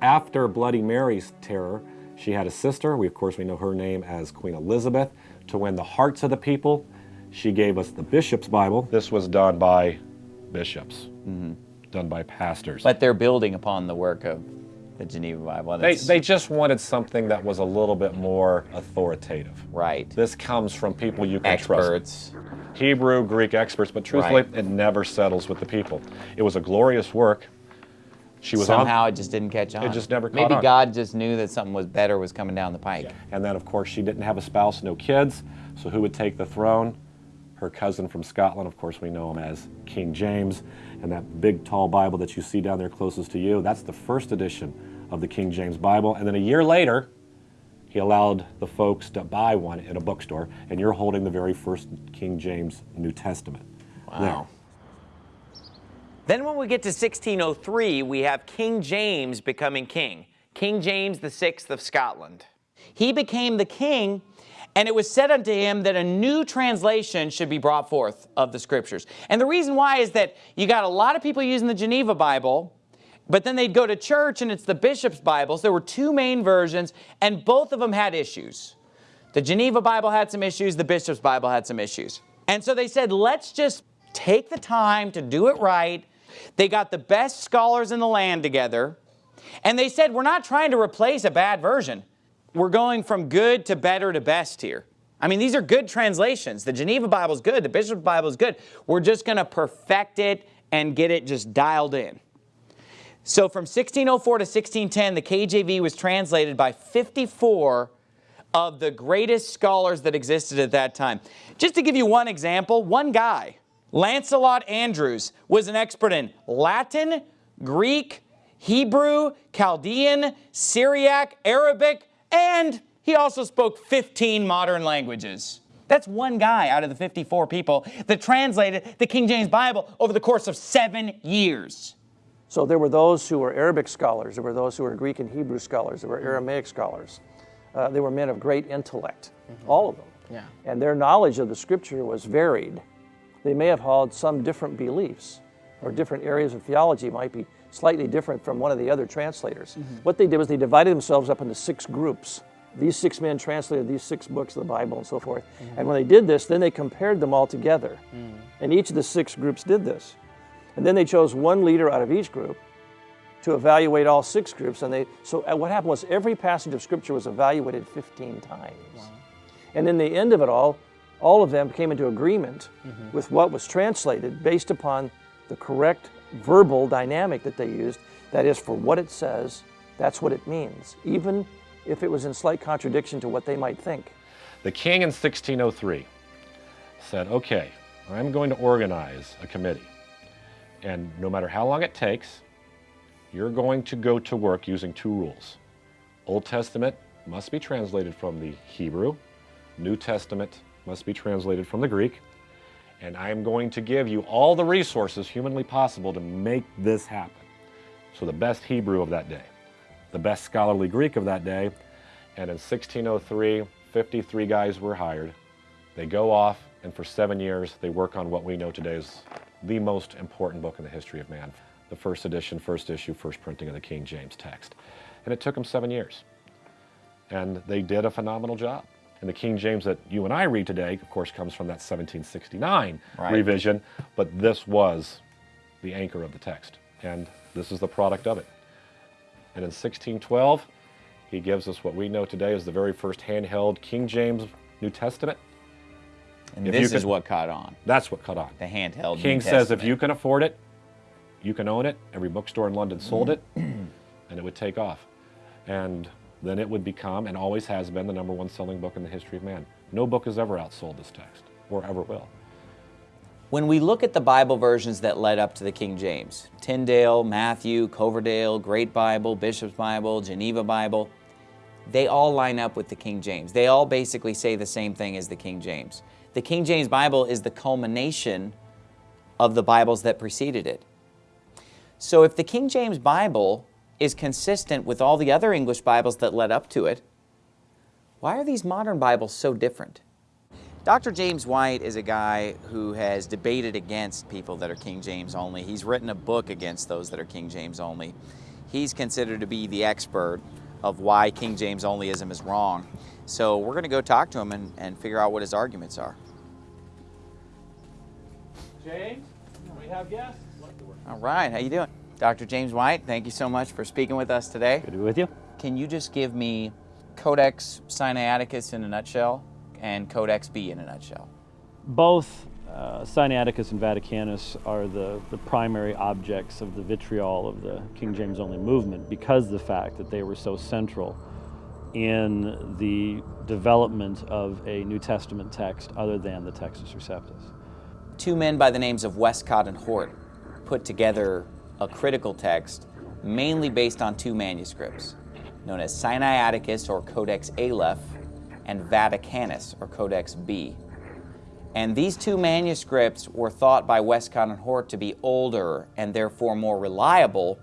After Bloody Mary's terror, she had a sister. We, of course, we know her name as Queen Elizabeth. To win the hearts of the people, she gave us the Bishop's Bible. This was done by bishops, done by pastors.
But they're building upon the work of the Geneva Bible.
They, they just wanted something that was a little bit more authoritative.
Right.
This comes from people you can
Experts.
trust. Hebrew, Greek experts, but truthfully,
Right.
it never settles with the people. It was a glorious work. She was
Somehow
on,
it just didn't catch on.
It just never caught
Maybe
on.
God just knew that something was better was coming down the pike.
And then, of course, she didn't have a spouse, no kids. So who would take the throne? Her cousin from Scotland, of course, we know him as King James. And that big, tall Bible that you see down there closest to you, that's the first edition of the King James Bible. And then a year later, he allowed the folks to buy one in a bookstore. And you're holding the very first King James New Testament.
Wow. Then when we get to 1603, we have King James becoming king. King James VI of Scotland. He became the king, and it was said unto him that a new translation should be brought forth of the scriptures. And the reason why is that you got a lot of people using the Geneva Bible, but then they'd go to church and it's the bishop's Bibles. There were two main versions, and both of them had issues. The Geneva Bible had some issues, the bishop's Bible had some issues. And so they said, let's just take the time to do it right. They got the best scholars in the land together, and they said, we're not trying to replace a bad version. We're going from good to better to best here. I mean, these are good translations. The Geneva Bible is good. The Bishop's Bible is good. We're just going to perfect it and get it just dialed in. So from 1604 to 1610, the KJV was translated by 54 of the greatest scholars that existed at that time. Just to give you one example, one guy, Lancelot Andrewes, was an expert in Latin, Greek, Hebrew, Chaldean, Syriac, Arabic, and he also spoke 15 modern languages. That's one guy out of the 54 people that translated the King James Bible over the course of seven years.
So there were those who were Arabic scholars, there were those who were Greek and Hebrew scholars, there were Aramaic scholars. Uh, they were men of great intellect, all of them.
Yeah.
And their knowledge of the scripture was varied. They may have held some different beliefs, or different areas of theology might be slightly different from one of the other translators. Mm-hmm. What they did was they divided themselves up into six groups. These six men translated these six books of the Bible and so forth. Mm-hmm. And when they did this, then they compared them all together. Mm. And each of the six groups did this. And then they chose one leader out of each group to evaluate all six groups. And they so uh, what happened was every passage of scripture was evaluated 15 times. And in the end of it all, all of them came into agreement mm-hmm. with what was translated based upon the correct verbal dynamic that they used. That is, for what it says, that's what it means, even if it was in slight contradiction to what they might think.
The king in 1603 said, okay, I'm going to organize a committee. And no matter how long it takes, you're going to go to work using two rules. Old Testament must be translated from the Hebrew, New Testament must be translated from the Greek, and I'm going to give you all the resources humanly possible to make this happen. So the best Hebrew of that day, the best scholarly Greek of that day, and in 1603, 53 guys were hired. They go off, and for seven years, they work on what we know today is the most important book in the history of man. The first edition, first issue, first printing of the King James text. And it took them seven years. And they did a phenomenal job. And the King James that you and I read today, of course, comes from that 1769
Right.
revision, but this was the anchor of the text. And this is the product of it. And in 1612, he gives us what we know today as the very first handheld King James New Testament.
And
If
this
you
is what caught on.
That's what caught on.
The handheld
King
New
says if you can afford it, you can own it. Every bookstore in London sold it, and it would take off. And then it would become, and always has been, the number one selling book in the history of man. No book has ever outsold this text, or ever will.
When we look at the Bible versions that led up to the King James, Tyndale, Matthew, Coverdale, Great Bible, Bishop's Bible, Geneva Bible, they all line up with the King James. They all basically say the same thing as the King James. The King James Bible is the culmination of the Bibles that preceded it. So if the King James Bible is consistent with all the other English Bibles that led up to it, why are these modern Bibles so different? Dr. James White is a guy who has debated against people that are King James only. He's written a book against those that are King James only. He's considered to be the expert of why King James onlyism is wrong. So we're going to go talk to him and, and figure out what his arguments are.
James, we have guests.
All right, how you doing? Dr. James White, thank you so much for speaking with us today. Good
to be with you.
Can you just give me Codex Sinaiticus in a nutshell and Codex B in a nutshell?
Both uh, Sinaiticus and Vaticanus are the, the primary objects of the vitriol of the King James only movement because the fact that they were so central in the development of a New Testament text other than the Textus Receptus.
Two men by the names of Westcott and Hort put together a critical text mainly based on two manuscripts known as Sinaiticus or Codex Aleph and Vaticanus or Codex B. And these two manuscripts were thought by Westcott and Hort to be older and therefore more reliable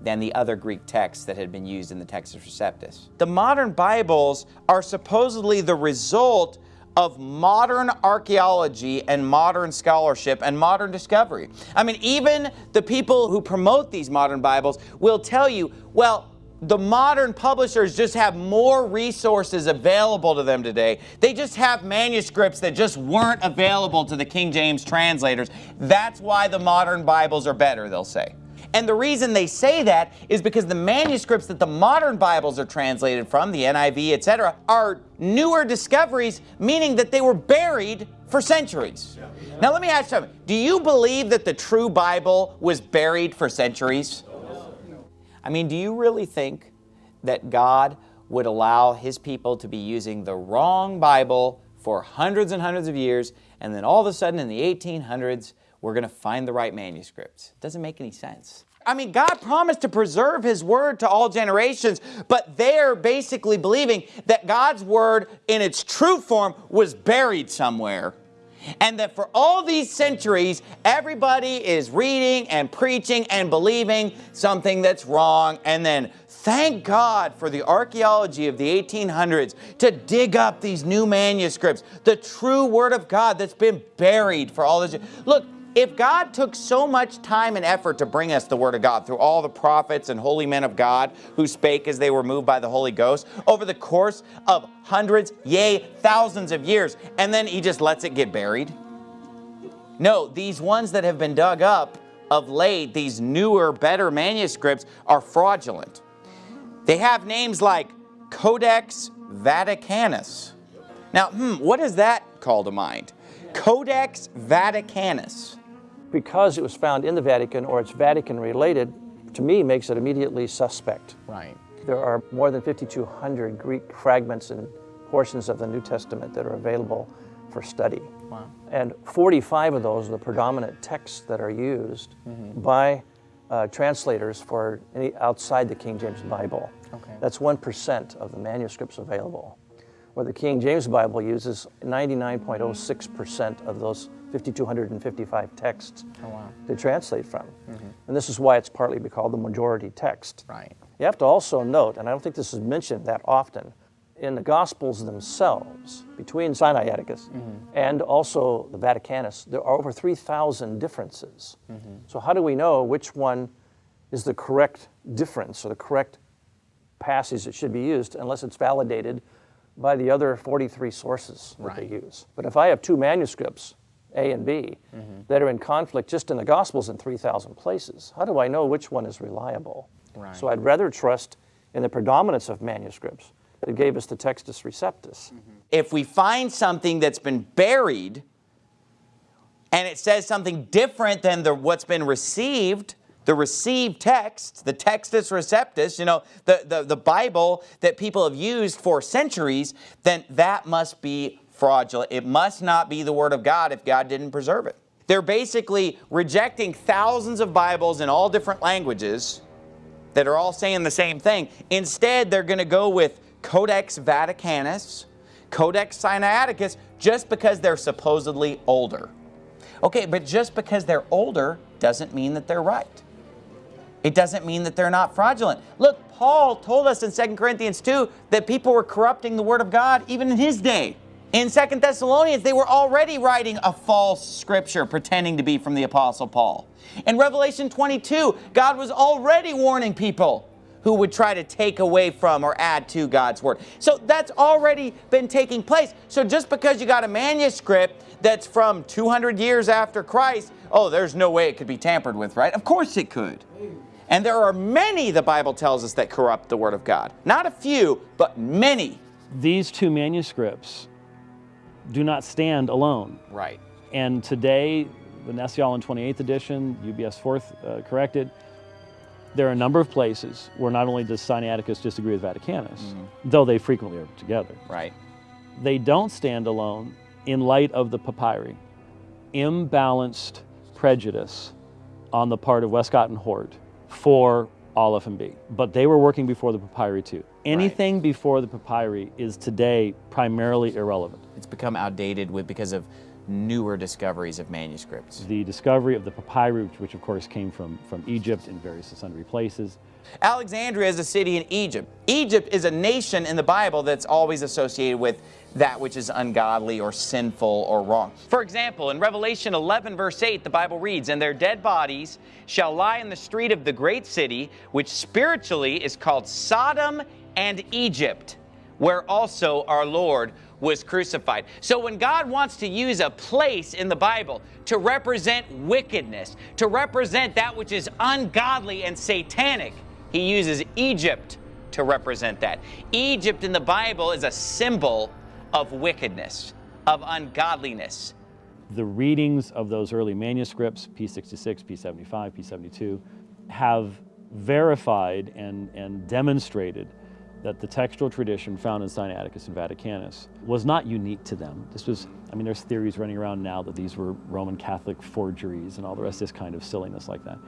than the other Greek texts that had been used in the Textus Receptus. The modern Bibles are supposedly the result of modern archaeology and modern scholarship and modern discovery. I mean, even the people who promote these modern Bibles will tell you, well, the modern publishers just have more resources available to them today. They just have manuscripts that just weren't available to the King James translators. That's why the modern Bibles are better, they'll say. And the reason they say that is because the manuscripts that the modern Bibles are translated from, the NIV, etc., are newer discoveries, meaning that they were buried for centuries. Now let me ask you something. Do you believe that the true Bible was buried for centuries? I mean, do you really think that God would allow his people to be using the wrong Bible for hundreds and hundreds of years, and then all of a sudden in the 1800s, we're going to find the right manuscripts? It doesn't make any sense. I mean, God promised to preserve His Word to all generations, but they're basically believing that God's Word in its true form was buried somewhere. And that for all these centuries, everybody is reading and preaching and believing something that's wrong. And then thank God for the archaeology of the 1800s to dig up these new manuscripts, the true Word of God that's been buried for all this. Look, if God took so much time and effort to bring us the Word of God through all the prophets and holy men of God who spake as they were moved by the Holy Ghost over the course of hundreds, yea, thousands of years, and then He just lets it get buried? No, these ones that have been dug up of late, these newer, better manuscripts, are fraudulent. They have names like Codex Vaticanus. Now, hmm, what does that call to mind? Codex Vaticanus
because it was found in the Vatican or it's Vatican related, to me makes it immediately suspect.
Right.
There are more than 5,200 Greek fragments and portions of the New Testament that are available for study.
Wow.
And 45 of those are the predominant texts that are used mm -hmm. by uh, translators for any outside the King James Bible.
Okay.
That's 1% of the manuscripts available. Where the King James Bible uses 99.06% of those 5,255 texts
oh, wow.
to translate from.
Mm -hmm.
And this is why it's partly called the majority text.
Right.
You have to also note, and I don't think this is mentioned that often, in the Gospels themselves, between Sinaiticus
Mm -hmm.
and also the Vaticanus, there are over 3,000 differences.
Mm -hmm.
So how do we know which one is the correct difference or the correct passage that should be used unless it's validated by the other 43 sources that
Right.
they use? But if I have two manuscripts, A and B,
Mm-hmm.
that are in conflict just in the Gospels in 3,000 places, how do I know which one is reliable?
Right.
So I'd rather trust in the predominance of manuscripts that gave us the Textus Receptus.
If we find something that's been buried and it says something different than the, what's been received, the received text, the Textus Receptus, you know, the, the, the Bible that people have used for centuries, then that must be fraudulent. It must not be the Word of God if God didn't preserve it. They're basically rejecting thousands of Bibles in all different languages that are all saying the same thing. Instead, they're going to go with Codex Vaticanus, Codex Sinaiticus, just because they're supposedly older. Okay, but just because they're older doesn't mean that they're right. It doesn't mean that they're not fraudulent. Look, Paul told us in 2 Corinthians 2 that people were corrupting the Word of God even in his day. In 2 Thessalonians, they were already writing a false scripture pretending to be from the Apostle Paul. In Revelation 22, God was already warning people who would try to take away from or add to God's Word. So that's already been taking place. So just because you got a manuscript that's from 200 years after Christ, oh, there's no way it could be tampered with, right? Of course it could. And there are many, the Bible tells us, that corrupt the Word of God. Not a few, but many.
These two manuscripts do not stand alone.
Right.
And today, the Nestle-Aland 28th edition, UBS 4th uh, corrected, there are a number of places where not only does Sinaiticus disagree with Vaticanus,
Mhm.
though they frequently are together,
Right.
they don't stand alone in light of the papyri. Imbalanced prejudice on the part of Westcott and Hort for Aleph and B. But they were working before the papyri too. Anything before the papyri is today primarily irrelevant.
It's become outdated with because of newer discoveries of manuscripts.
The discovery of the papyri, which, which of course came from, from Egypt in various sundry places,
Alexandria is a city in Egypt. Egypt is a nation in the Bible that's always associated with that which is ungodly or sinful or wrong. For example, in Revelation 11, verse 8, the Bible reads, And their dead bodies shall lie in the street of the great city, which spiritually is called Sodom and Egypt, where also our Lord was crucified. So when God wants to use a place in the Bible to represent wickedness, to represent that which is ungodly and satanic, he uses Egypt to represent that. Egypt in the Bible is a symbol of wickedness, of ungodliness.
The readings of those early manuscripts, P66, P75, P72, have verified and, and demonstrated that the textual tradition found in Sinaiticus and Vaticanus was not unique to them. This was, I mean, there's theories running around now that these were Roman Catholic forgeries and all the rest of this kind of silliness like that.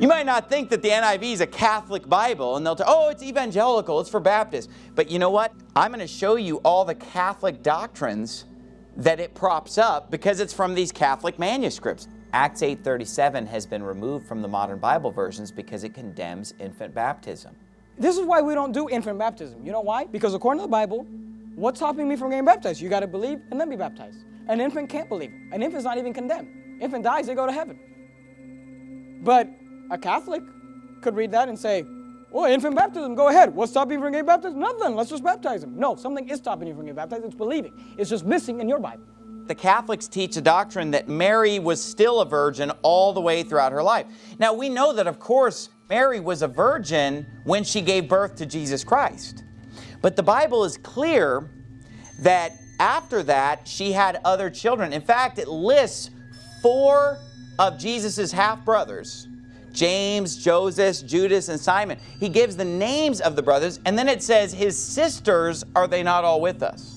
You might not think that the NIV is a Catholic Bible and they'll tell, oh, it's evangelical, it's for Baptists. But you know what? I'm going to show you all the Catholic doctrines that it props up because it's from these Catholic manuscripts. Acts 8.37 has been removed from the modern Bible versions because it condemns infant baptism.
This is why we don't do infant baptism. You know why? Because according to the Bible, what's stopping me from getting baptized? You got to believe and then be baptized. An infant can't believe. An infant's not even condemned. Infant dies, they go to heaven. But a Catholic could read that and say, well, infant baptism, go ahead. What's stopping you from getting baptized? Nothing. Let's just baptize him. No, something is stopping you from getting baptized. It's believing. It's just missing in your Bible.
The Catholics teach a doctrine that Mary was still a virgin all the way throughout her life. Now, we know that, of course, Mary was a virgin when she gave birth to Jesus Christ. But the Bible is clear that after that, she had other children. In fact, it lists four of Jesus' half-brothers, James, Joseph, Judas, and Simon. He gives the names of the brothers, and then it says, his sisters, are they not all with us?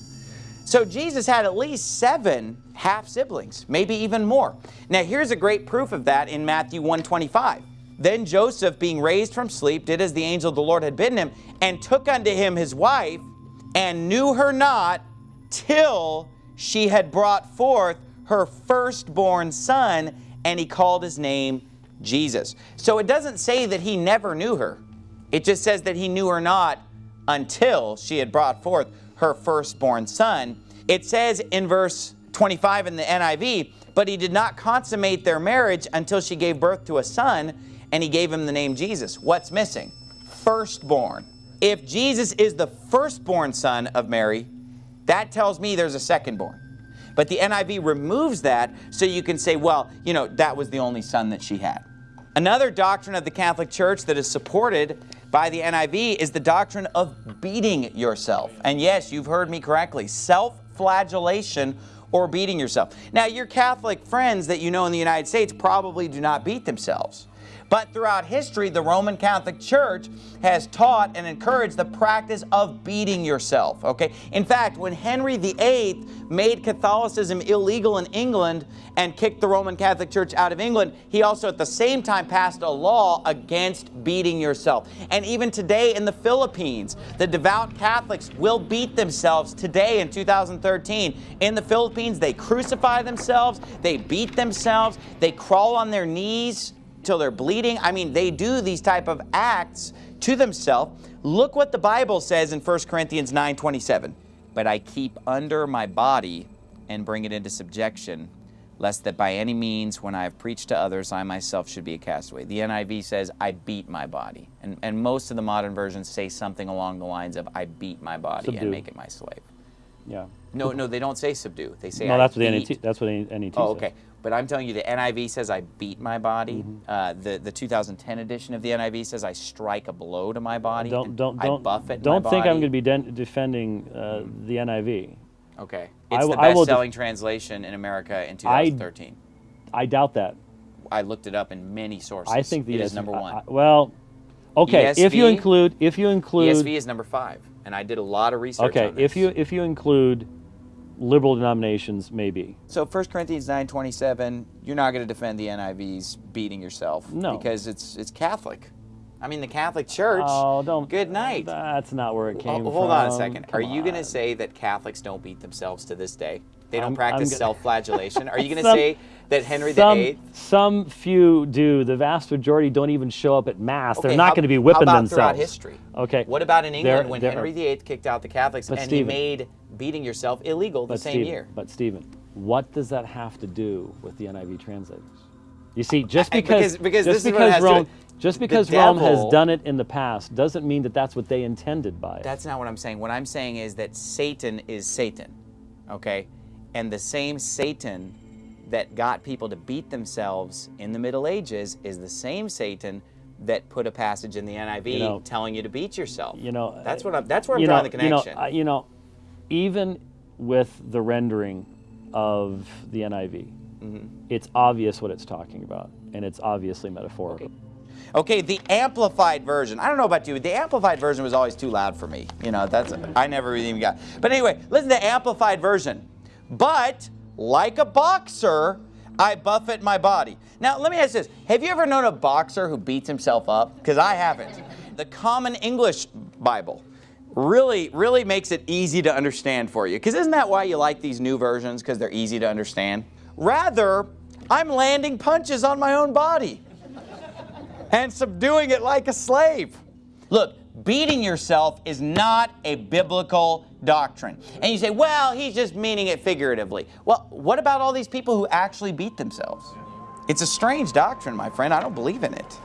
So Jesus had at least seven half-siblings, maybe even more. Now here's a great proof of that in Matthew 125. Then Joseph, being raised from sleep, did as the angel of the Lord had bidden him, and took unto him his wife, and knew her not till she had brought forth her firstborn son, and he called his name Jesus. So it doesn't say that he never knew her. It just says that he knew her not until she had brought forth her firstborn son. It says in verse 25 in the NIV, but he did not consummate their marriage until she gave birth to a son, and he gave him the name Jesus. What's missing? Firstborn. If Jesus is the firstborn son of Mary, that tells me there's a secondborn. But the NIV removes that so you can say, well, you know, that was the only son that she had. Another doctrine of the Catholic Church that is supported by the NIV is the doctrine of beating yourself. And yes, you've heard me correctly, self-flagellation or beating yourself. Now, your Catholic friends that you know in the United States probably do not beat themselves. But throughout history, the Roman Catholic Church has taught and encouraged the practice of beating yourself, okay? In fact, when Henry VIII made Catholicism illegal in England and kicked the Roman Catholic Church out of England, he also at the same time passed a law against beating yourself. And even today in the Philippines, the devout Catholics will beat themselves today in 2013. In the Philippines, they crucify themselves, they beat themselves, they crawl on their knees, till they're bleeding. I mean, they do these type of acts to themselves. Look what the Bible says in 1 Corinthians 9, 27. But I keep under my body and bring it into subjection, lest that by any means, when I have preached to others, I myself should be a castaway. The NIV says, I beat my body. And, and most of the modern versions say something along the lines of, I beat my body
Subdue.
and make it my slave.
Yeah.
No, no, they don't say subdue. They say
no,
I
that's what the NET, that's what the NET
Oh,
says.
But I'm telling you, the NIV says I beat my body.
Mm-hmm.
Uh, the the 2010 edition of the NIV says I strike a blow to my body.
Don't don't
I
don't
buffet
don't think I'm going to be defending uh, the NIV.
Okay,
I
it's the best-selling translation in America in 2013.
I doubt that.
I, looked it up in many sources.
I think the
it is
ESV
number one.
I- well, okay. if you include if you include
ESV is number five, and I did a lot of research.
okay if you if you include liberal denominations, maybe.
So 1 Corinthians 9:27, you're not going to defend the NIV's beating yourself
No.
because it's it's Catholic. I mean the Catholic Church.
Oh, don't.
Good night.
That's not where it came
Ho-
from.
Hold on a second. Are you going to say that Catholics don't beat themselves to this day? They don't
I'm
practice self-flagellation? Are you going to say that Henry
some,
VIII?
Some few do. The vast majority don't even show up at mass.
Okay,
They're not
how-
going to be whipping how
about
themselves.
throughout history?
Okay.
What about in England
There-
when
there
Henry
are-
VIII kicked out the Catholics and
Stephen-
he made beating yourself illegal the same
Stephen,
year?
But Stephen, what does that have to do with the NIV translators? You see, just
I-
because
because- because
just
this is what
because
to
Rome just because Rome has done it in the past doesn't mean that that's what they intended by it.
That's not what I'm saying. What I'm saying is that Satan is Satan. Okay? And the same Satan that got people to beat themselves in the Middle Ages is the same Satan that put a passage in the NIV
You know-
telling you to beat yourself.
You know,
that's what I'm, that's where I'm drawing
know,
the connection.
You know, you know, even with the rendering of the NIV,
Mm-hmm.
it's obvious what it's talking about, and it's obviously metaphorical.
Okay, the amplified version. I don't know about you, but the amplified version was always too loud for me. You know, that's I never really even got. But anyway, listen to the amplified version. But like a boxer, I buffet my body. Now, let me ask this. Have you ever known a boxer who beats himself up? Because I haven't. The Common English Bible really, really makes it easy to understand for you. Because isn't that why you like these new versions? Because they're easy to understand? Rather, I'm landing punches on my own body and subduing it like a slave. Look, beating yourself is not a biblical doctrine. And you say, well, he's just meaning it figuratively. Well, what about all these people who actually beat themselves? It's a strange doctrine, my friend. I don't believe in it.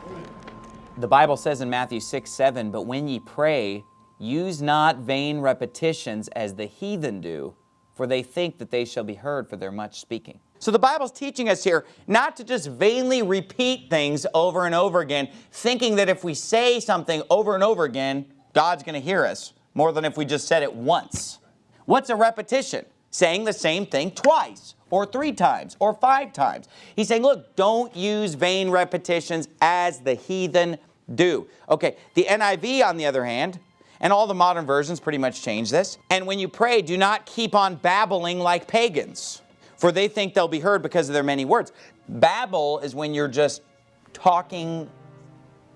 The Bible says in Matthew 6, 7, But when ye pray, use not vain repetitions as the heathen do, for they think that they shall be heard for their much speaking. So the Bible's teaching us here not to just vainly repeat things over and over again, thinking that if we say something over and over again, God's going to hear us more than if we just said it once. What's a repetition? Saying the same thing twice, or three times, or five times. He's saying, look, don't use vain repetitions as the heathen do. Okay, the NIV, on the other hand, and all the modern versions pretty much change this. And when you pray, do not keep on babbling like pagans, for they think they'll be heard because of their many words. Babble is when you're just talking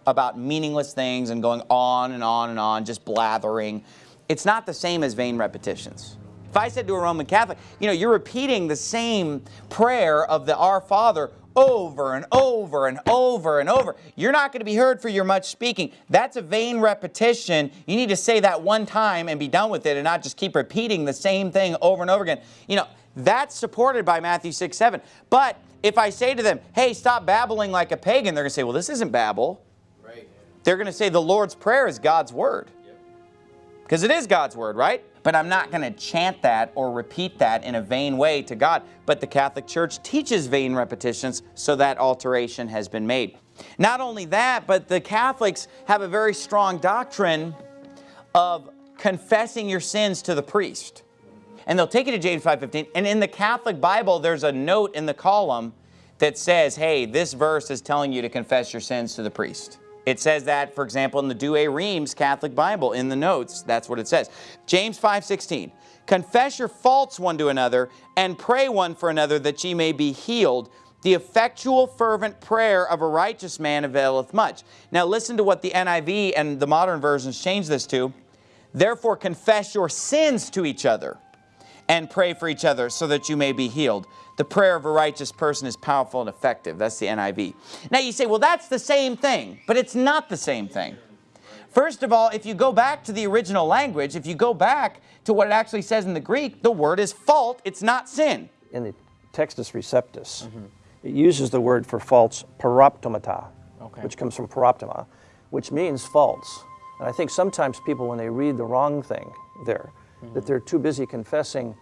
about meaningless things and going on and on and on, just blathering. It's not the same as vain repetitions. If I said to a Roman Catholic, you know, you're repeating the same prayer of the Our Father over and over and over and over, you're not going to be heard for your much speaking. That's a vain repetition. You need to say that one time and be done with it and not just keep repeating the same thing over and over again. You know, that's supported by Matthew 6, 7. But if I say to them, hey, stop babbling like a pagan, they're going to say, well, this isn't babble. They're going to say the Lord's Prayer is God's Word. Because it is God's Word, right? But I'm not going to chant that or repeat that in a vain way to God. But the Catholic Church teaches vain repetitions, so that alteration has been made. Not only that, but the Catholics have a very strong doctrine of confessing your sins to the priest. And they'll take you to James 5.15, and in the Catholic Bible, there's a note in the column that says, hey, this verse is telling you to confess your sins to the priest. It says that, for example, in the Douay Rheims Catholic Bible, in the notes, that's what it says. James 5.16, confess your faults one to another, and pray one for another that ye may be healed. The effectual fervent prayer of a righteous man availeth much. Now listen to what the NIV and the modern versions change this to. Therefore confess your sins to each other and pray for each other so that you may be healed. The prayer of a righteous person is powerful and effective. That's the NIV. Now you say, well, that's the same thing, but it's not the same thing. First of all, if you go back to the original language, if you go back to what it actually says in the Greek, the word is fault, it's not sin.
In the Textus Receptus, it uses the word for faults paraptomata,
Okay.
which comes from paraptoma, which means faults. And I think sometimes people, when they read the wrong thing there, that they're too busy confessing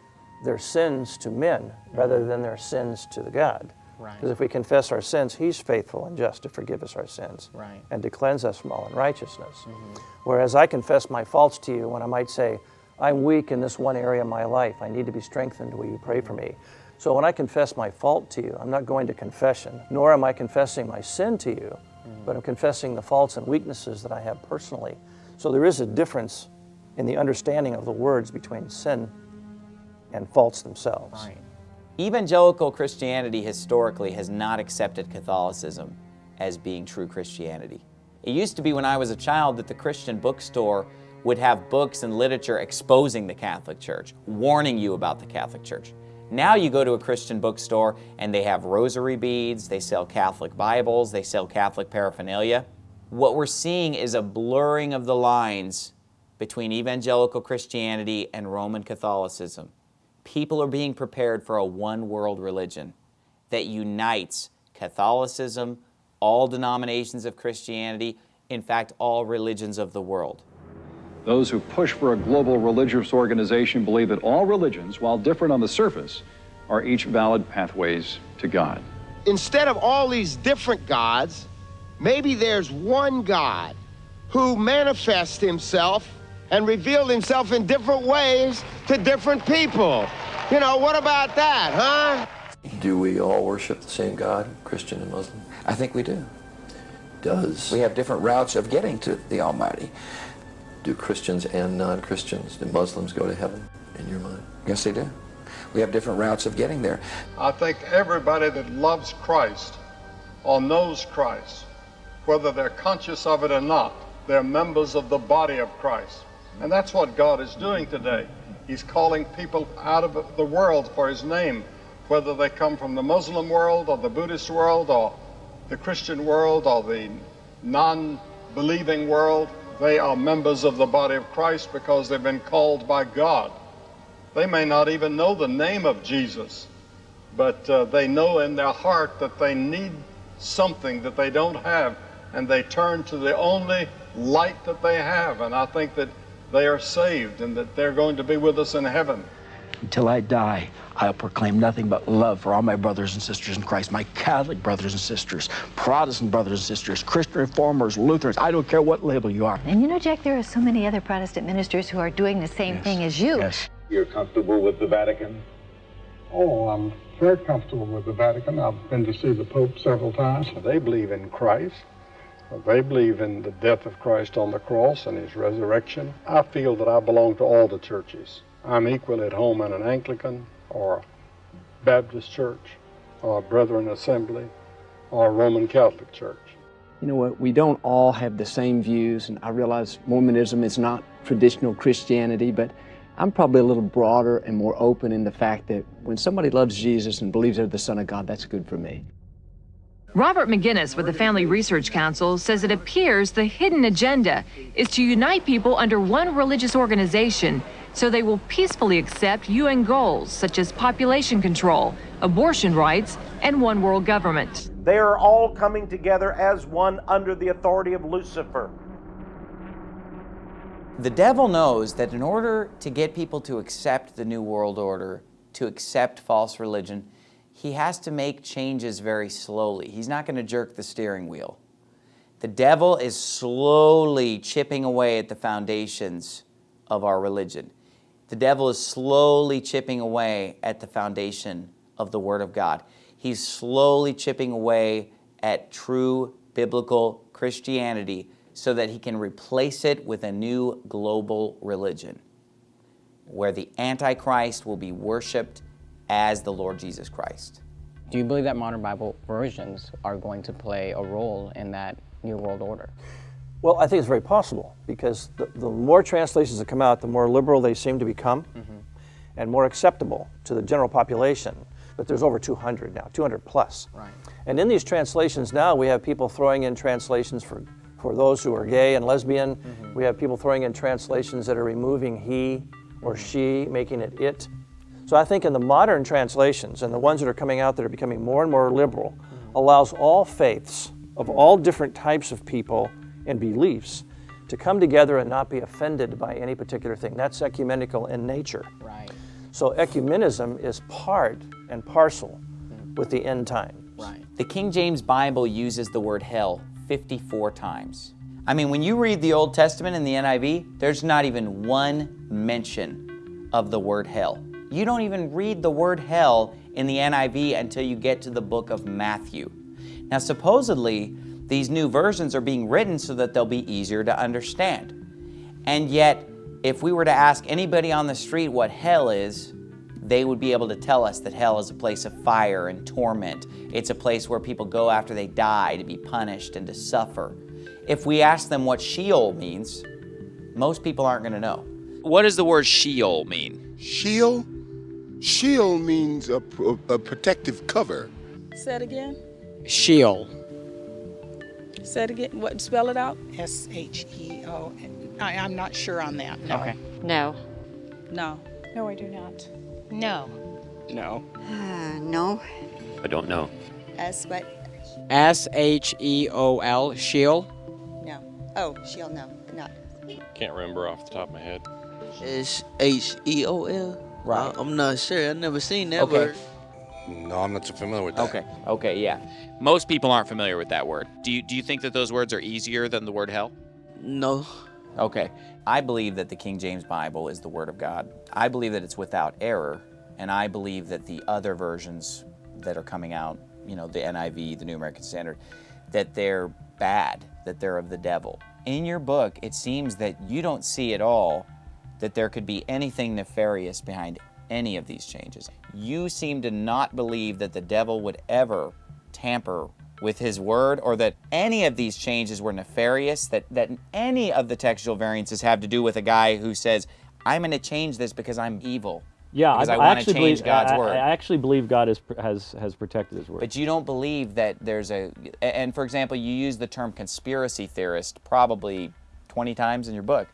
their sins to men rather mm-hmm. than their sins to the God.
Right.
Because if we confess our sins, He's faithful and just to forgive us our sins
Right.
and to cleanse us from all unrighteousness. Mm-hmm. Whereas I confess my faults to you when I might say, I'm weak in this one area of my life. I need to be strengthened. Will you pray for mm-hmm. me? So when I confess my fault to you, I'm not going to confession, nor am I confessing my sin to you, but I'm confessing the faults and weaknesses that I have personally. So there is a difference in the understanding of the words between sin and faults themselves.
Right. Evangelical Christianity historically has not accepted Catholicism as being true Christianity. It used to be when I was a child that the Christian bookstore would have books and literature exposing the Catholic Church, warning you about the Catholic Church. Now you go to a Christian bookstore and they have rosary beads, they sell Catholic Bibles, they sell Catholic paraphernalia. What we're seeing is a blurring of the lines between evangelical Christianity and Roman Catholicism. People are being prepared for a one world religion that unites Catholicism, all denominations of Christianity, in fact, all religions of the world.
Those who push for a global religious organization believe that all religions, while different on the surface, are each valid pathways to God.
Instead of all these different gods, maybe there's one God who manifests himself and revealed himself in different ways to different people. You know, what about that, huh?
Do we all worship the same God, Christian and Muslim?
I think we do.
Does
We have different routes of getting to the Almighty.
do Christians and non-Christians, do Muslims go to heaven in your mind?
Yes, they do. We have different routes of getting there.
I think everybody that loves Christ or knows Christ, whether they're conscious of it or not, they're members of the body of Christ. And that's what God is doing today. He's calling people out of the world for His name, whether they come from the Muslim world or the Buddhist world or the Christian world or the non believing world. They are members of the body of Christ because they've been called by God. They may not even know the name of Jesus, but uh, they know in their heart that they need something that they don't have, and they turn to the only light that they have. And I think that they are saved and that they're going to be with us in heaven.
Until I die, I'll proclaim nothing but love for all my brothers and sisters in Christ, my Catholic brothers and sisters, Protestant brothers and sisters, Christian reformers, Lutherans. I don't care what label you are.
And you know, Jack, there are so many other Protestant ministers who are doing the same thing as you.
Yes.
You're comfortable with the Vatican?
Oh, I'm very comfortable with the Vatican. I've been to see the Pope several times.
They believe in Christ. They believe in the death of Christ on the cross and his resurrection. I feel that I belong to all the churches. I'm equal at home in an Anglican or Baptist church or Brethren Assembly or Roman Catholic church.
You know what? We don't all have the same views, and I realize Mormonism is not traditional Christianity, but I'm probably a little broader and more open in the fact that when somebody loves Jesus and believes they're the Son of God, that's good for me.
Robert Maginnis with the Family Research Council says it appears the hidden agenda is to unite people under one religious organization so they will peacefully accept UN goals such as population control, abortion rights, and one world government.
They are all coming together as one under the authority of Lucifer.
The devil knows that in order to get people to accept the New World Order, to accept false religion, he has to make changes very slowly. He's not going to jerk the steering wheel. The devil is slowly chipping away at the foundations of our religion. The devil is slowly chipping away at the foundation of the Word of God. He's slowly chipping away at true biblical Christianity so that he can replace it with a new global religion where the Antichrist will be worshiped as the Lord Jesus Christ.
Do you believe that modern Bible versions are going to play a role in that New World Order?
Well, I think it's very possible because the, the more translations that come out, the more liberal they seem to become mm-hmm. and more acceptable to the general population. But there's over 200 now, 200 plus.
Right.
And in these translations now, we have people throwing in translations for, for those who are gay and lesbian. Mm-hmm. We have people throwing in translations that are removing he or mm-hmm. she, making it it. So I think in the modern translations and the ones that are coming out that are becoming more and more liberal allows all faiths of all different types of people and beliefs to come together and not be offended by any particular thing. That's ecumenical in nature.
Right.
So ecumenism is part and parcel with the end time.
Right.
The King James Bible uses the word hell 54 times. I mean, when you read the Old Testament in the NIV, there's not even one mention of the word hell. You don't even read the word hell in the NIV until you get to the book of Matthew. Now, supposedly, these new versions are being written so that they'll be easier to understand. And yet, if we were to ask anybody on the street what hell is, they would be able to tell us that hell is a place of fire and torment. It's a place where people go after they die to be punished and to suffer. If we ask them what Sheol means, most people aren't going to know. What does the word Sheol mean?
Sheol? Sheol means a, a, a protective cover.
Say it again.
Sheol.
Say it again. What? Spell it out. S H E O. I, I'm not sure on that. No.
Okay. No.
No. No, I do not.
No.
No.
Uh, no.
I don't know.
S what?
S H E O L, Sheol.
No. Oh, she'll know. Not.
Can't remember off the top of my head.
S H E O L.
Right.
I'm not sure. I've never seen that
Okay.
word.
No, I'm not too familiar with that.
Okay. Okay, yeah. Most people aren't familiar with that word. Do you, do you think that those words are easier than the word hell?
No.
Okay. I believe that the King James Bible is the Word of God. I believe that it's without error, and I believe that the other versions that are coming out, you know, the NIV, the New American Standard, that they're bad, that they're of the devil. In your book, it seems that you don't see at all that there could be anything nefarious behind any of these changes. You seem to not believe that the devil would ever tamper with his word or that any of these changes were nefarious, that, that any of the textual variances have to do with a guy who says, I'm going to change this because I'm evil.
Yeah, I,
I,
I actually
change
believe,
God's
I,
word.
I actually believe God has has has protected His word.
But you don't believe that there's a, and for example, you use the term conspiracy theorist probably 20 times in your book.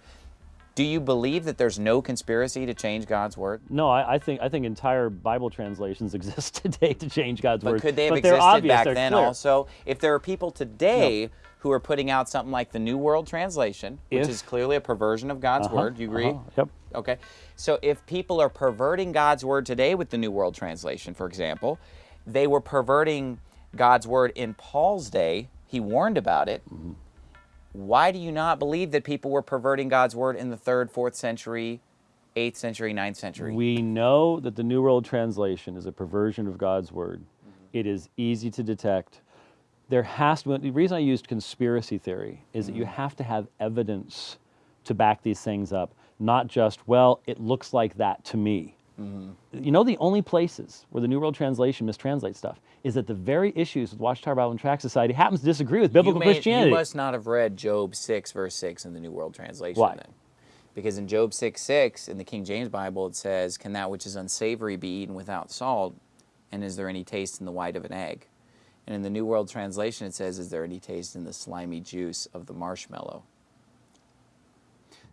Do you believe that there's no conspiracy to change God's word?
No, I, I think I think entire Bible translations exist today to change God's
But
word.
could they have
but
existed
obvious,
back then
clear.
also? If there are people today who are putting out something like the New World Translation, which
If-
is clearly a perversion of God's
Uh-huh,
word, do you agree?
uh-huh, Yep.
Okay. So if people are perverting God's word today with the New World Translation, for example, they were perverting God's word in Paul's day. He warned about it.
Mm-hmm.
Why do you not believe that people were perverting God's word in the third, fourth century, eighth century, ninth century?
We know that the New World Translation is a perversion of God's word. Mm-hmm. It is easy to detect. There has to be, the reason I used conspiracy theory is that you mm-hmm. have to have evidence to back these things up, not just, well, it looks like that to me. You know, the only places where the New World Translation mistranslates stuff is that the very issues with Watchtower Bible and Tract Society happens to disagree with biblical
you may-
Christianity.
You must not have read Job 6, verse 6 in the New World Translation
Why?
then. Because in Job 6, 6, in the King James Bible, it says, Can that which is unsavory be eaten without salt? And is there any taste in the white of an egg? And in the New World Translation, it says, Is there any taste in the slimy juice of the marshmallow?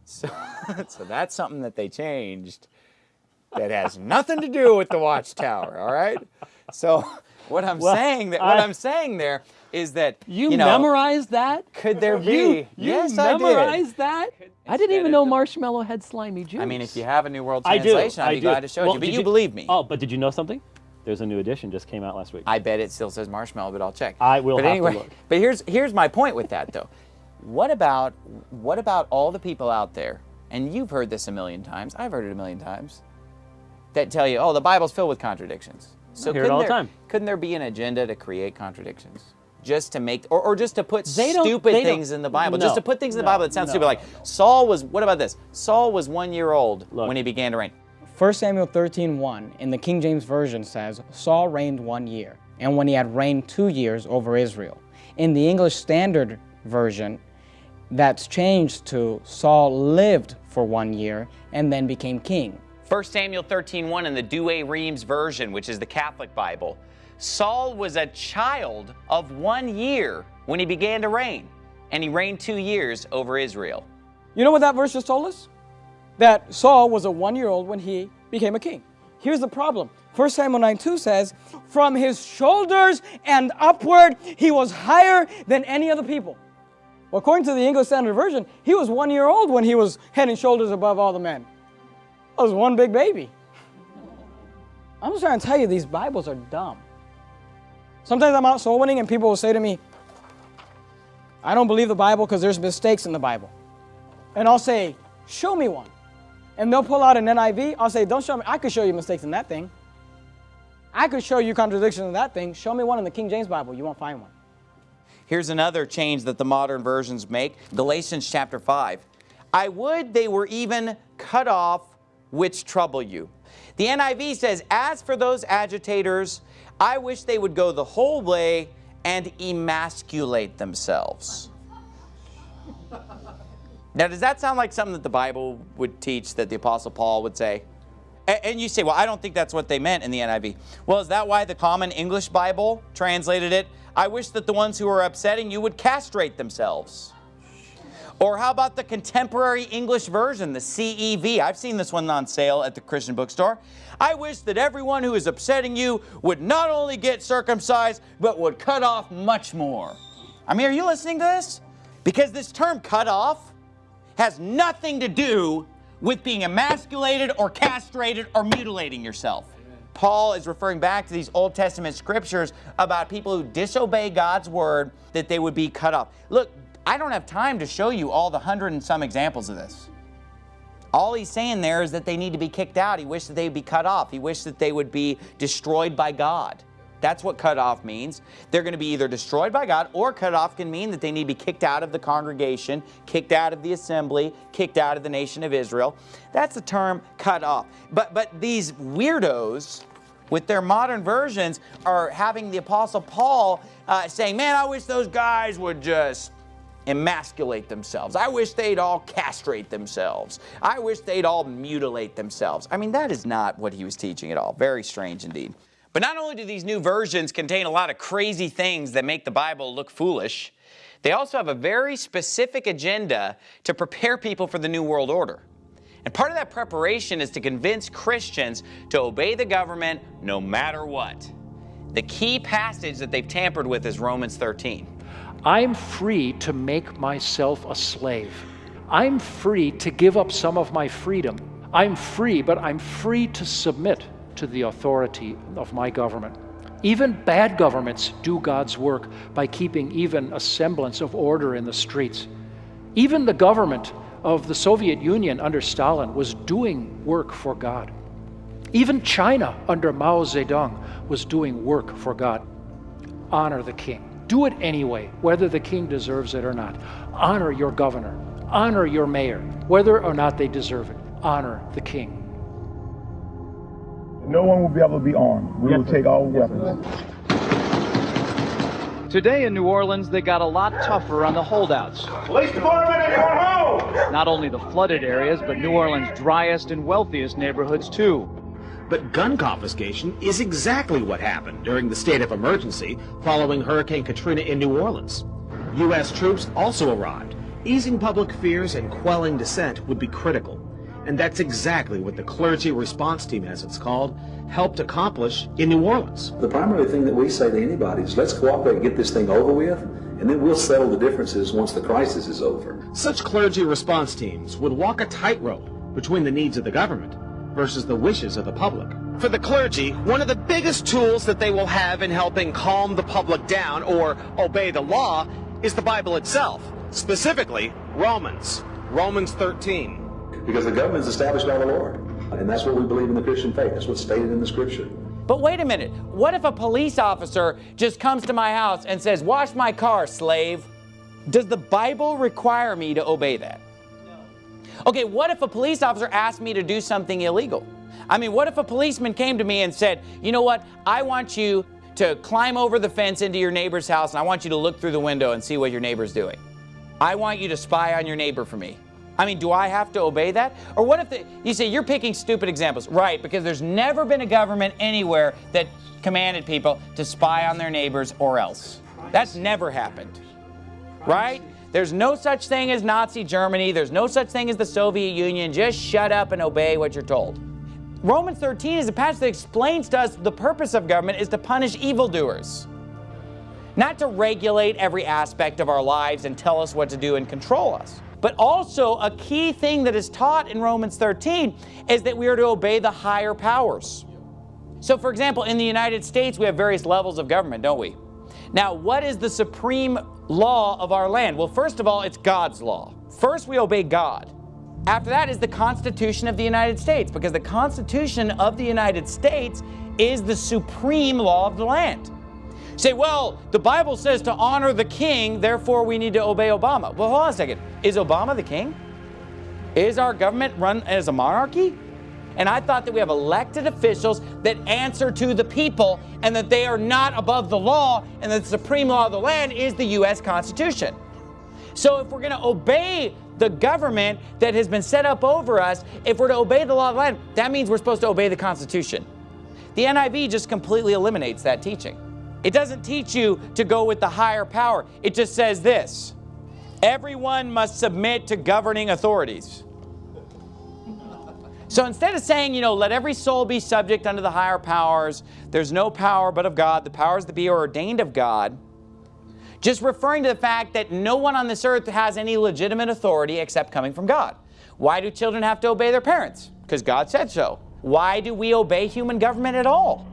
So, so that's something that they changed that has nothing to do with the Watchtower, all right? So what I'm
Well,
saying that what
I-
I'm saying there is that
You,
know,
memorized that?
Could there be?
You, you
yes, I did.
memorized that? I didn't even know marshmallow had slimy juice.
I mean, if you have a New World
I do.
Translation, I'd
I
be
do.
glad to show it
Well,
to you. But
did
you, believe me.
Oh, but did you know something? There's a new edition just came out last week.
I bet it still says marshmallow, but I'll check.
I will
but
have to
anyway,
look.
But here's here's my point with that though. What about what about all the people out there, and you've heard this a million times, I've heard it a million times, that tell you, oh, the Bible's filled with contradictions. So
hear it
couldn't
all the
there,
time.
Couldn't there be an agenda to create contradictions? Just to make, or, or just to put
They
stupid things in the Bible. Just to put things in the
no,
Bible that sound
no,
stupid. Like Saul was, what about this? Saul was one year old when he began to reign.
1 Samuel 13:1 in the King James Version says, Saul reigned one year, and when he had reigned two years over Israel. In the English Standard Version, that's changed to Saul lived for one year and then became king.
1 Samuel 13:1 in the Douay Rheims version, which is the Catholic Bible. Saul was a child of one year when he began to reign, and he reigned two years over Israel.
You know what that verse just told us? That Saul was a one year old when he became a king. Here's the problem 1 Samuel 9 2 says, From his shoulders and upward, he was higher than any other people. Well, according to the English Standard Version, he was one year old when he was head and shoulders above all the men. That was one big baby. I'm just trying to tell you, these Bibles are dumb. Sometimes I'm out soul winning and people will say to me, I don't believe the Bible because there's mistakes in the Bible. And I'll say, show me one. And they'll pull out an NIV. I'll say, don't show me. I could show you mistakes in that thing. I could show you contradictions in that thing. Show me one in the King James Bible. You won't find one.
Here's another change that the modern versions make Galatians chapter 5. I would they were even cut off which trouble you. The NIV says, As for those agitators, I wish they would go the whole way and emasculate themselves. Now, does that sound like something that the Bible would teach that the Apostle Paul would say? And you say, well, I don't think that's what they meant in the NIV. Well, is that why the Common English Bible translated it? I wish that the ones who are upsetting you would castrate themselves. Or how about the contemporary English version, the CEV? I've seen this one on sale at the Christian bookstore. I wish that everyone who is upsetting you would not only get circumcised, but would cut off much more. I mean, are you listening to this? Because this term cut off has nothing to do with being emasculated or castrated or mutilating yourself. Paul is referring back to these Old Testament scriptures about people who disobey God's word that they would be cut off. Look, I don't have time to show you all the hundred and some examples of this. All he's saying there is that they need to be kicked out. He wished that they would be cut off. He wished that they would be destroyed by God. That's what cut off means. They're going to be either destroyed by God or cut off can mean that they need to be kicked out of the congregation, kicked out of the assembly, kicked out of the nation of Israel. That's the term cut off. But, but these weirdos with their modern versions are having the Apostle Paul uh, saying, man, I wish those guys would just emasculate themselves. I wish they'd all castrate themselves. I wish they'd all mutilate themselves. I mean, that is not what he was teaching at all. Very strange indeed. But not only do these new versions contain a lot of crazy things that make the Bible look foolish, they also have a very specific agenda to prepare people for the New World Order. And part of that preparation is to convince Christians to obey the government no matter what. The key passage that they've tampered with is Romans 13.
I'm free to make myself a slave. I'm free to give up some of my freedom. I'm free, but I'm free to submit to the authority of my government. Even bad governments do God's work by keeping even a semblance of order in the streets. Even the government of the Soviet Union under Stalin was doing work for God. Even China under Mao Zedong was doing work for God. Honor the king. Do it anyway, whether the king deserves it or not. Honor your governor. Honor your mayor, whether or not they deserve it. Honor the king.
No one will be able to be armed. We yes, will take all yes, weapons.
Today in New Orleans, they got a lot tougher on the holdouts.
Police department, anyone home?
Not only the flooded areas, but New Orleans' driest and wealthiest neighborhoods, too.
But gun confiscation is exactly what happened during the state of emergency following Hurricane Katrina in New Orleans. U.S. troops also arrived. Easing public fears and quelling dissent would be critical. And that's exactly what the clergy response team, as it's called, helped accomplish in New Orleans.
The primary thing that we say to anybody is let's cooperate and get this thing over with, and then we'll settle the differences once the crisis is over.
Such clergy response teams would walk a tightrope between the needs of the government versus the wishes of the public. For the clergy, one of the biggest tools that they will have in helping calm the public down or obey the law is the Bible itself, specifically Romans, Romans 13.
Because the government is established by the Lord. And that's what we believe in the Christian faith. That's what's stated in the scripture.
But wait a minute. What if a police officer just comes to my house and says, wash my car, slave? Does the Bible require me to obey that? Okay, what if a police officer asked me to do something illegal? I mean, what if a policeman came to me and said, you know what, I want you to climb over the fence into your neighbor's house and I want you to look through the window and see what your neighbor's doing. I want you to spy on your neighbor for me. I mean, do I have to obey that? Or what if the, you say you're picking stupid examples? Right, because there's never been a government anywhere that commanded people to spy on their neighbors or else. That's never happened. Right? There's no such thing as Nazi Germany. There's no such thing as the Soviet Union. Just shut up and obey what you're told. Romans 13 is a passage that explains to us the purpose of government is to punish evildoers. Not to regulate every aspect of our lives and tell us what to do and control us. But also a key thing that is taught in Romans 13 is that we are to obey the higher powers. So for example, in the United States, we have various levels of government, don't we? Now, what is the supreme law of our land? Well, first of all, it's God's law. First, we obey God. After that is the Constitution of the United States, because the Constitution of the United States is the supreme law of the land. Say, well, the Bible says to honor the king, therefore we need to obey Obama. Well, hold on a second. Is Obama the king? Is our government run as a monarchy? And I thought that we have elected officials that answer to the people and that they are not above the law and that the supreme law of the land is the U.S. Constitution. So if we're going to obey the government that has been set up over us, if we're to obey the law of the land, that means we're supposed to obey the Constitution. The NIV just completely eliminates that teaching. It doesn't teach you to go with the higher power. It just says this, everyone must submit to governing authorities. So instead of saying, you know, let every soul be subject unto the higher powers, there's no power but of God, the powers that be are ordained of God, just referring to the fact that no one on this earth has any legitimate authority except coming from God. Why do children have to obey their parents? Because God said so. Why do we obey human government at all?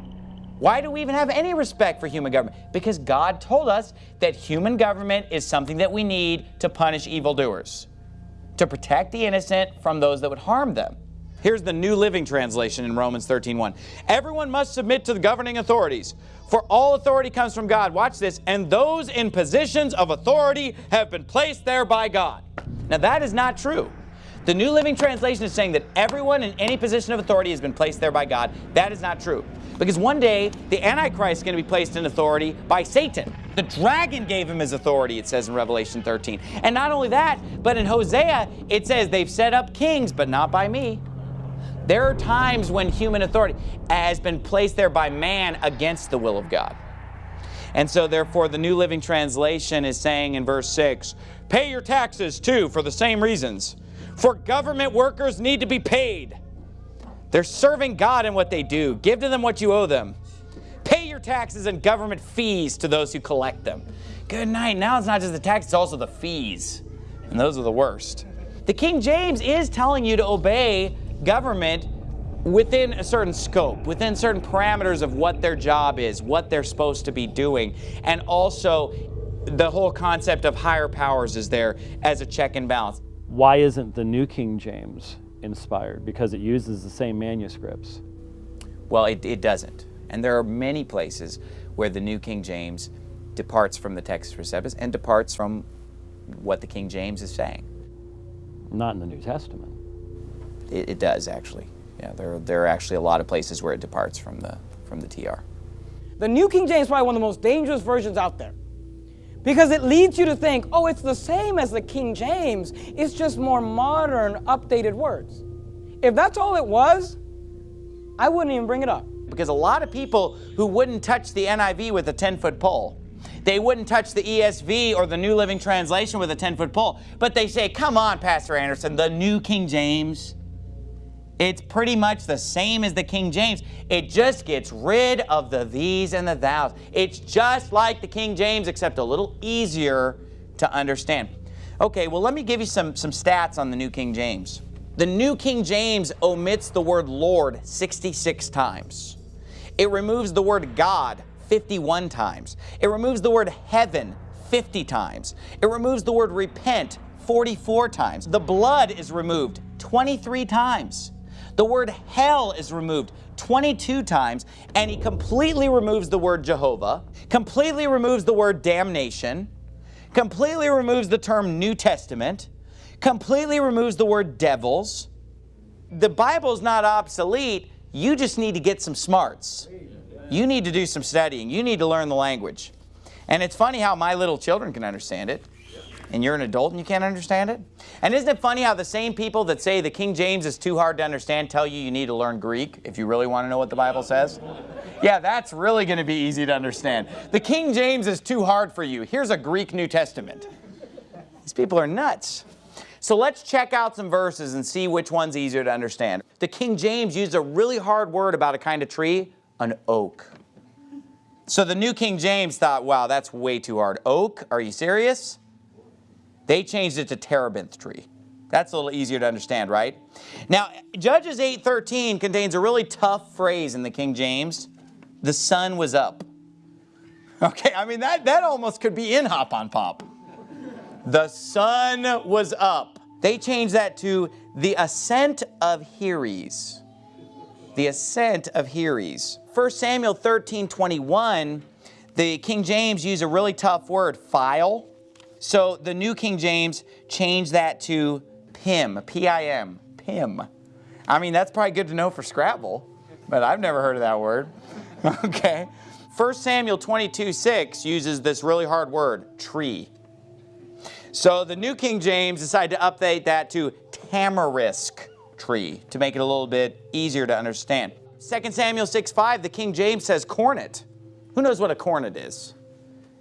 Why do we even have any respect for human government? Because God told us that human government is something that we need to punish evildoers, to protect the innocent from those that would harm them. Here's the New Living Translation in Romans 13:1. Everyone must submit to the governing authorities, for all authority comes from God. Watch this. And those in positions of authority have been placed there by God. Now that is not true. The New Living Translation is saying that everyone in any position of authority has been placed there by God. That is not true. Because one day, the Antichrist is going to be placed in authority by Satan. The dragon gave him his authority, it says in Revelation 13. And not only that, but in Hosea, it says they've set up kings, but not by me. There are times when human authority has been placed there by man against the will of God. And so therefore the New Living Translation is saying in verse 6, pay your taxes too for the same reasons. For government workers need to be paid. They're serving God in what they do. Give to them what you owe them. Pay your taxes and government fees to those who collect them. Good night. Now it's not just the tax, it's also the fees. And those are the worst. The King James is telling you to obey government within a certain scope, within certain parameters of what their job is, what they're supposed to be doing, and also the whole concept of higher powers is there as a check and balance.
Why isn't the New King James inspired? Because it uses the same manuscripts.
Well, it, it doesn't. And there are many places where the New King James departs from the Textus Receptus and departs from what the King James is saying.
Not in the New Testament.
It, it does, actually. Yeah, there, there are actually a lot of places where it departs from the, from the TR.
The New King James is probably one of the most dangerous versions out there because it leads you to think, oh, it's the same as the King James, it's just more modern, updated words. If that's all it was, I wouldn't even bring it up.
Because a lot of people who wouldn't touch the NIV with a 10-foot pole, they wouldn't touch the ESV or the New Living Translation with a 10-foot pole, but they say, come on, Pastor Anderson, the New King James, it's pretty much the same as the King James. It just gets rid of the these and the thous. It's just like the King James, except a little easier to understand. Okay, well, let me give you some, some stats on the New King James. The New King James omits the word Lord 66 times. It removes the word God 51 times. It removes the word heaven 50 times. It removes the word repent 44 times. The blood is removed 23 times. The word hell is removed 22 times, and he completely removes the word Jehovah, completely removes the word damnation, completely removes the term New Testament, completely removes the word devils. The Bible's not obsolete, you just need to get some smarts. You need to do some studying. You need to learn the language. And it's funny how my little children can understand it and you're an adult and you can't understand it? And isn't it funny how the same people that say the King James is too hard to understand tell you you need to learn Greek if you really want to know what the Bible says? Yeah, that's really going to be easy to understand. The King James is too hard for you. Here's a Greek New Testament. These people are nuts. So let's check out some verses and see which one's easier to understand. The King James used a really hard word about a kind of tree, an oak. So the New King James thought, wow, that's way too hard. Oak? Are you serious? They changed it to terebinth tree. That's a little easier to understand, right? Now, Judges 8.13 contains a really tough phrase in the King James. The sun was up. Okay, I mean, that, that almost could be in Hop on Pop. The sun was up. They changed that to the ascent of Heres. The ascent of Heres. 1 Samuel 13.21, the King James used a really tough word, file. So the New King James changed that to PIM, P-I-M, PIM. I mean, that's probably good to know for Scrabble, but I've never heard of that word. okay. 1 Samuel 22, 6 uses this really hard word, tree. So the New King James decided to update that to tamarisk tree to make it a little bit easier to understand. 2 Samuel 6, 5, the King James says cornet. Who knows what a cornet is?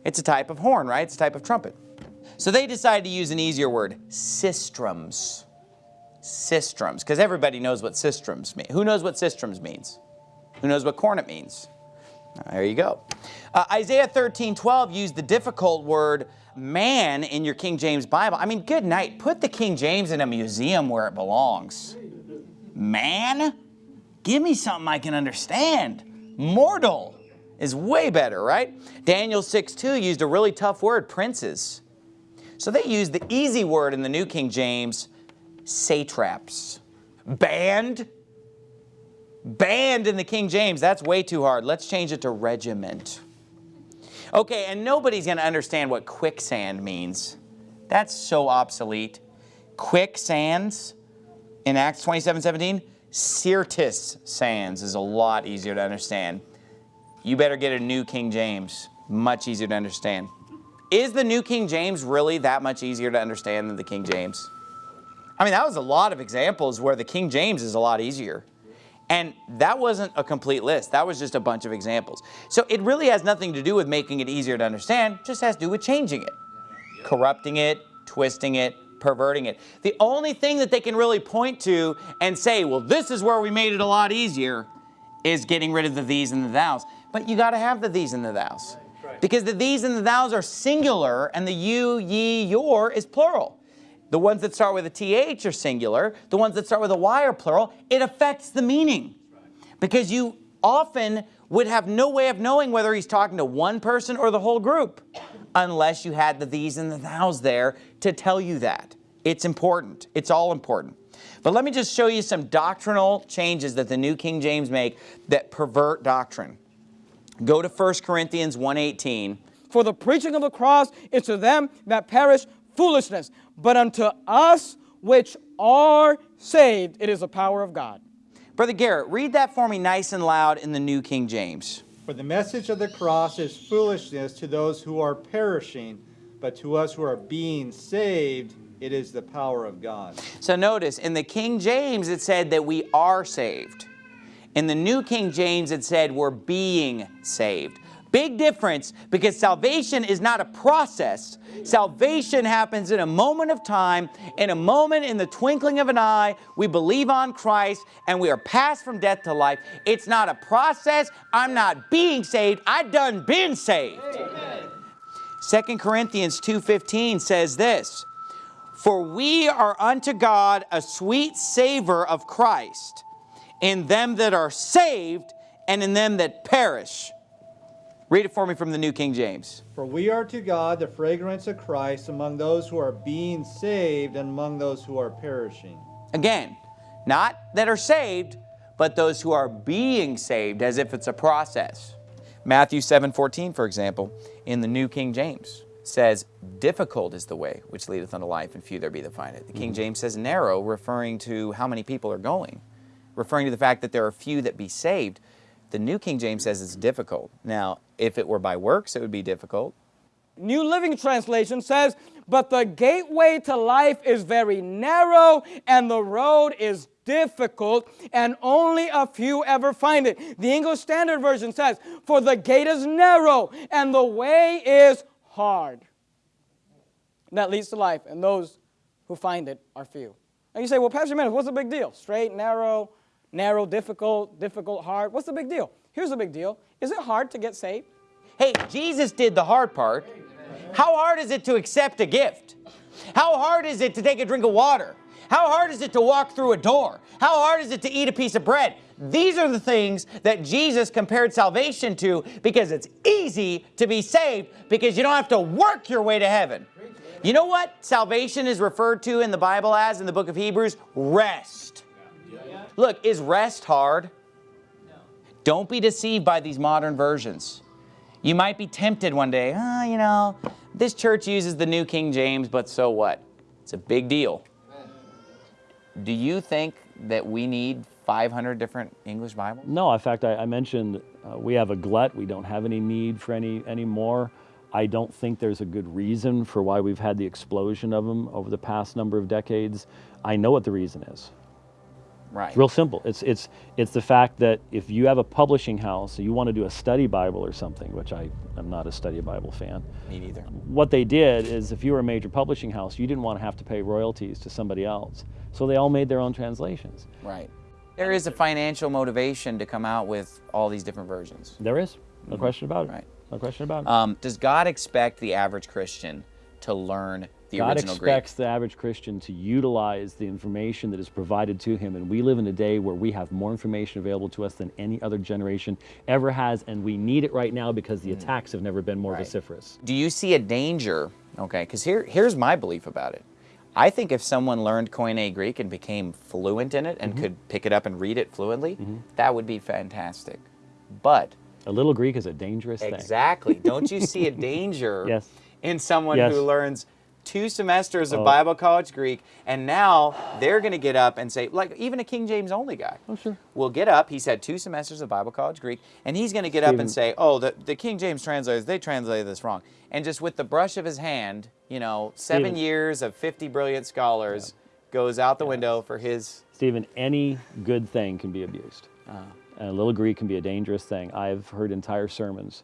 It's a type of horn, right? It's a type of trumpet. So they decided to use an easier word, sistrums. Sistrums, because everybody knows what sistrums mean. Who knows what sistrums means? Who knows what cornet means? There you go. Uh, Isaiah 13, 12 used the difficult word man in your King James Bible. I mean, good night. Put the King James in a museum where it belongs. Man? Give me something I can understand. Mortal is way better, right? Daniel 6, 2 used a really tough word, princes. So they use the easy word in the New King James, satraps. Band? Band in the King James, that's way too hard. Let's change it to regiment. Okay, and nobody's going to understand what quicksand means. That's so obsolete. Quicksands in Acts 27, 17, Syrtis sands is a lot easier to understand. You better get a new King James, much easier to understand. Is the New King James really that much easier to understand than the King James? I mean, that was a lot of examples where the King James is a lot easier. And that wasn't a complete list. That was just a bunch of examples. So it really has nothing to do with making it easier to understand, just has to do with changing it. Corrupting it, twisting it, perverting it. The only thing that they can really point to and say, well, this is where we made it a lot easier, is getting rid of the these and the thous. But you got to have the these and the thous. Because the these and the thous are singular and the you, ye, your is plural. The ones that start with a th are singular. The ones that start with a y are plural. It affects the meaning. Because you often would have no way of knowing whether he's talking to one person or the whole group unless you had the these and the thous there to tell you that. It's important. It's all important. But let me just show you some doctrinal changes that the New King James make that pervert doctrine. Go to 1 Corinthians 1.18.
For the preaching of the cross is to them that perish foolishness, but unto us which are saved, it is the power of God.
Brother Garrett, read that for me nice and loud in the New King James.
For the message of the cross is foolishness to those who are perishing, but to us who are being saved, it is the power of God.
So notice, in the King James it said that we are saved. In the New King James it said we're being saved. Big difference because salvation is not a process. Salvation happens in a moment of time, in a moment in the twinkling of an eye. We believe on Christ and we are passed from death to life. It's not a process. I'm not being saved. I done been saved. Amen. 2 Corinthians 2.15 says this, For we are unto God a sweet savor of Christ in them that are saved and in them that perish. Read it for me from the New King James.
For we are to God the fragrance of Christ among those who are being saved and among those who are perishing.
Again, not that are saved, but those who are being saved as if it's a process. Matthew 7:14, for example, in the New King James says, difficult is the way which leadeth unto life, and few there be that find it. The King mm-hmm. James says narrow, referring to how many people are going, referring to the fact that there are few that be saved. The New King James says it's difficult. Now, if it were by works, it would be difficult.
New Living Translation says, But the gateway to life is very narrow, and the road is difficult, and only a few ever find it. The English Standard Version says, For the gate is narrow, and the way is hard. That leads to life, and those who find it are few. And you say, Well, Pastor Menace, what's the big deal? Straight, narrow, narrow, difficult, difficult, hard. What's the big deal? Here's the big deal. Is it hard to get saved?
Hey, Jesus did the hard part. How hard is it to accept a gift? How hard is it to take a drink of water? How hard is it to walk through a door? How hard is it to eat a piece of bread? These are the things that Jesus compared salvation to because it's easy to be saved because you don't have to work your way to heaven. You know what salvation is referred to in the Bible as in the book of Hebrews? Rest. Look, is rest hard? No. Don't be deceived by these modern versions. You might be tempted one day, oh, you know, this church uses the New King James, but so what? It's a big deal. Do you think that we need 500 different English Bibles?
No, in fact, I, I mentioned uh, we have a glut. We don't have any need for any anymore. I don't think there's a good reason for why we've had the explosion of them over the past number of decades. I know what the reason is.
Right.
It's real simple. It's it's it's the fact that if you have a publishing house, you want to do a study Bible or something, which I am not a study Bible fan.
Me neither.
What they did is, if you were a major publishing house, you didn't want to have to pay royalties to somebody else, so they all made their own translations.
Right. There is a financial motivation to come out with all these different versions.
There is. No question about it. Right. No question about it.
Um, does God expect the average Christian to learn the
God
original Greek?
expects the average Christian to utilize the information that is provided to him, and we live in a day where we have more information available to us than any other generation ever has, and we need it right now because the attacks have never been more vociferous.
Do you see a danger? Okay, because here, here's my belief about it. I think if someone learned Koine Greek and became fluent in it and
Mhm.
could pick it up and read it fluently, that would be fantastic. But
A little Greek is a dangerous thing.
exactly, don't you see a danger
Yes.
in someone
Yes.
who learns two semesters of
Oh.
Bible college Greek and now they're going to get up and say, like even a King James only guy.
Oh, sure.
Will get up. He's had two semesters of Bible college Greek, and he's going to get up and say, "Oh, the, the King James translators they translated this wrong." And just with the brush of his hand, you know, seven
Stephen-
years of 50 brilliant scholars goes out the window for his.
Stephen, any good thing can be abused.
Uh,
And a little Greek can be a dangerous thing. I've heard entire sermons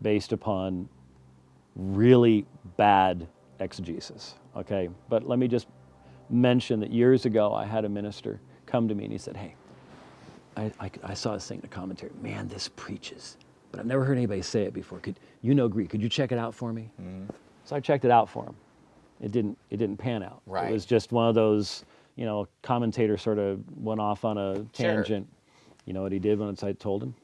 based upon really bad exegesis. Okay, but let me just mention that years ago I had a minister come to me and he said, "Hey, I, I, I saw this thing in a commentary. Man, this preaches, but I've never heard anybody say it before. Could you know Greek? Could you check it out for me?" Mm-hmm. So I checked it out for him. It didn't. It didn't pan out.
Right.
It was just one of those, you know, commentator sort of went off on a
Sure.
tangent. You know what he did once I told him?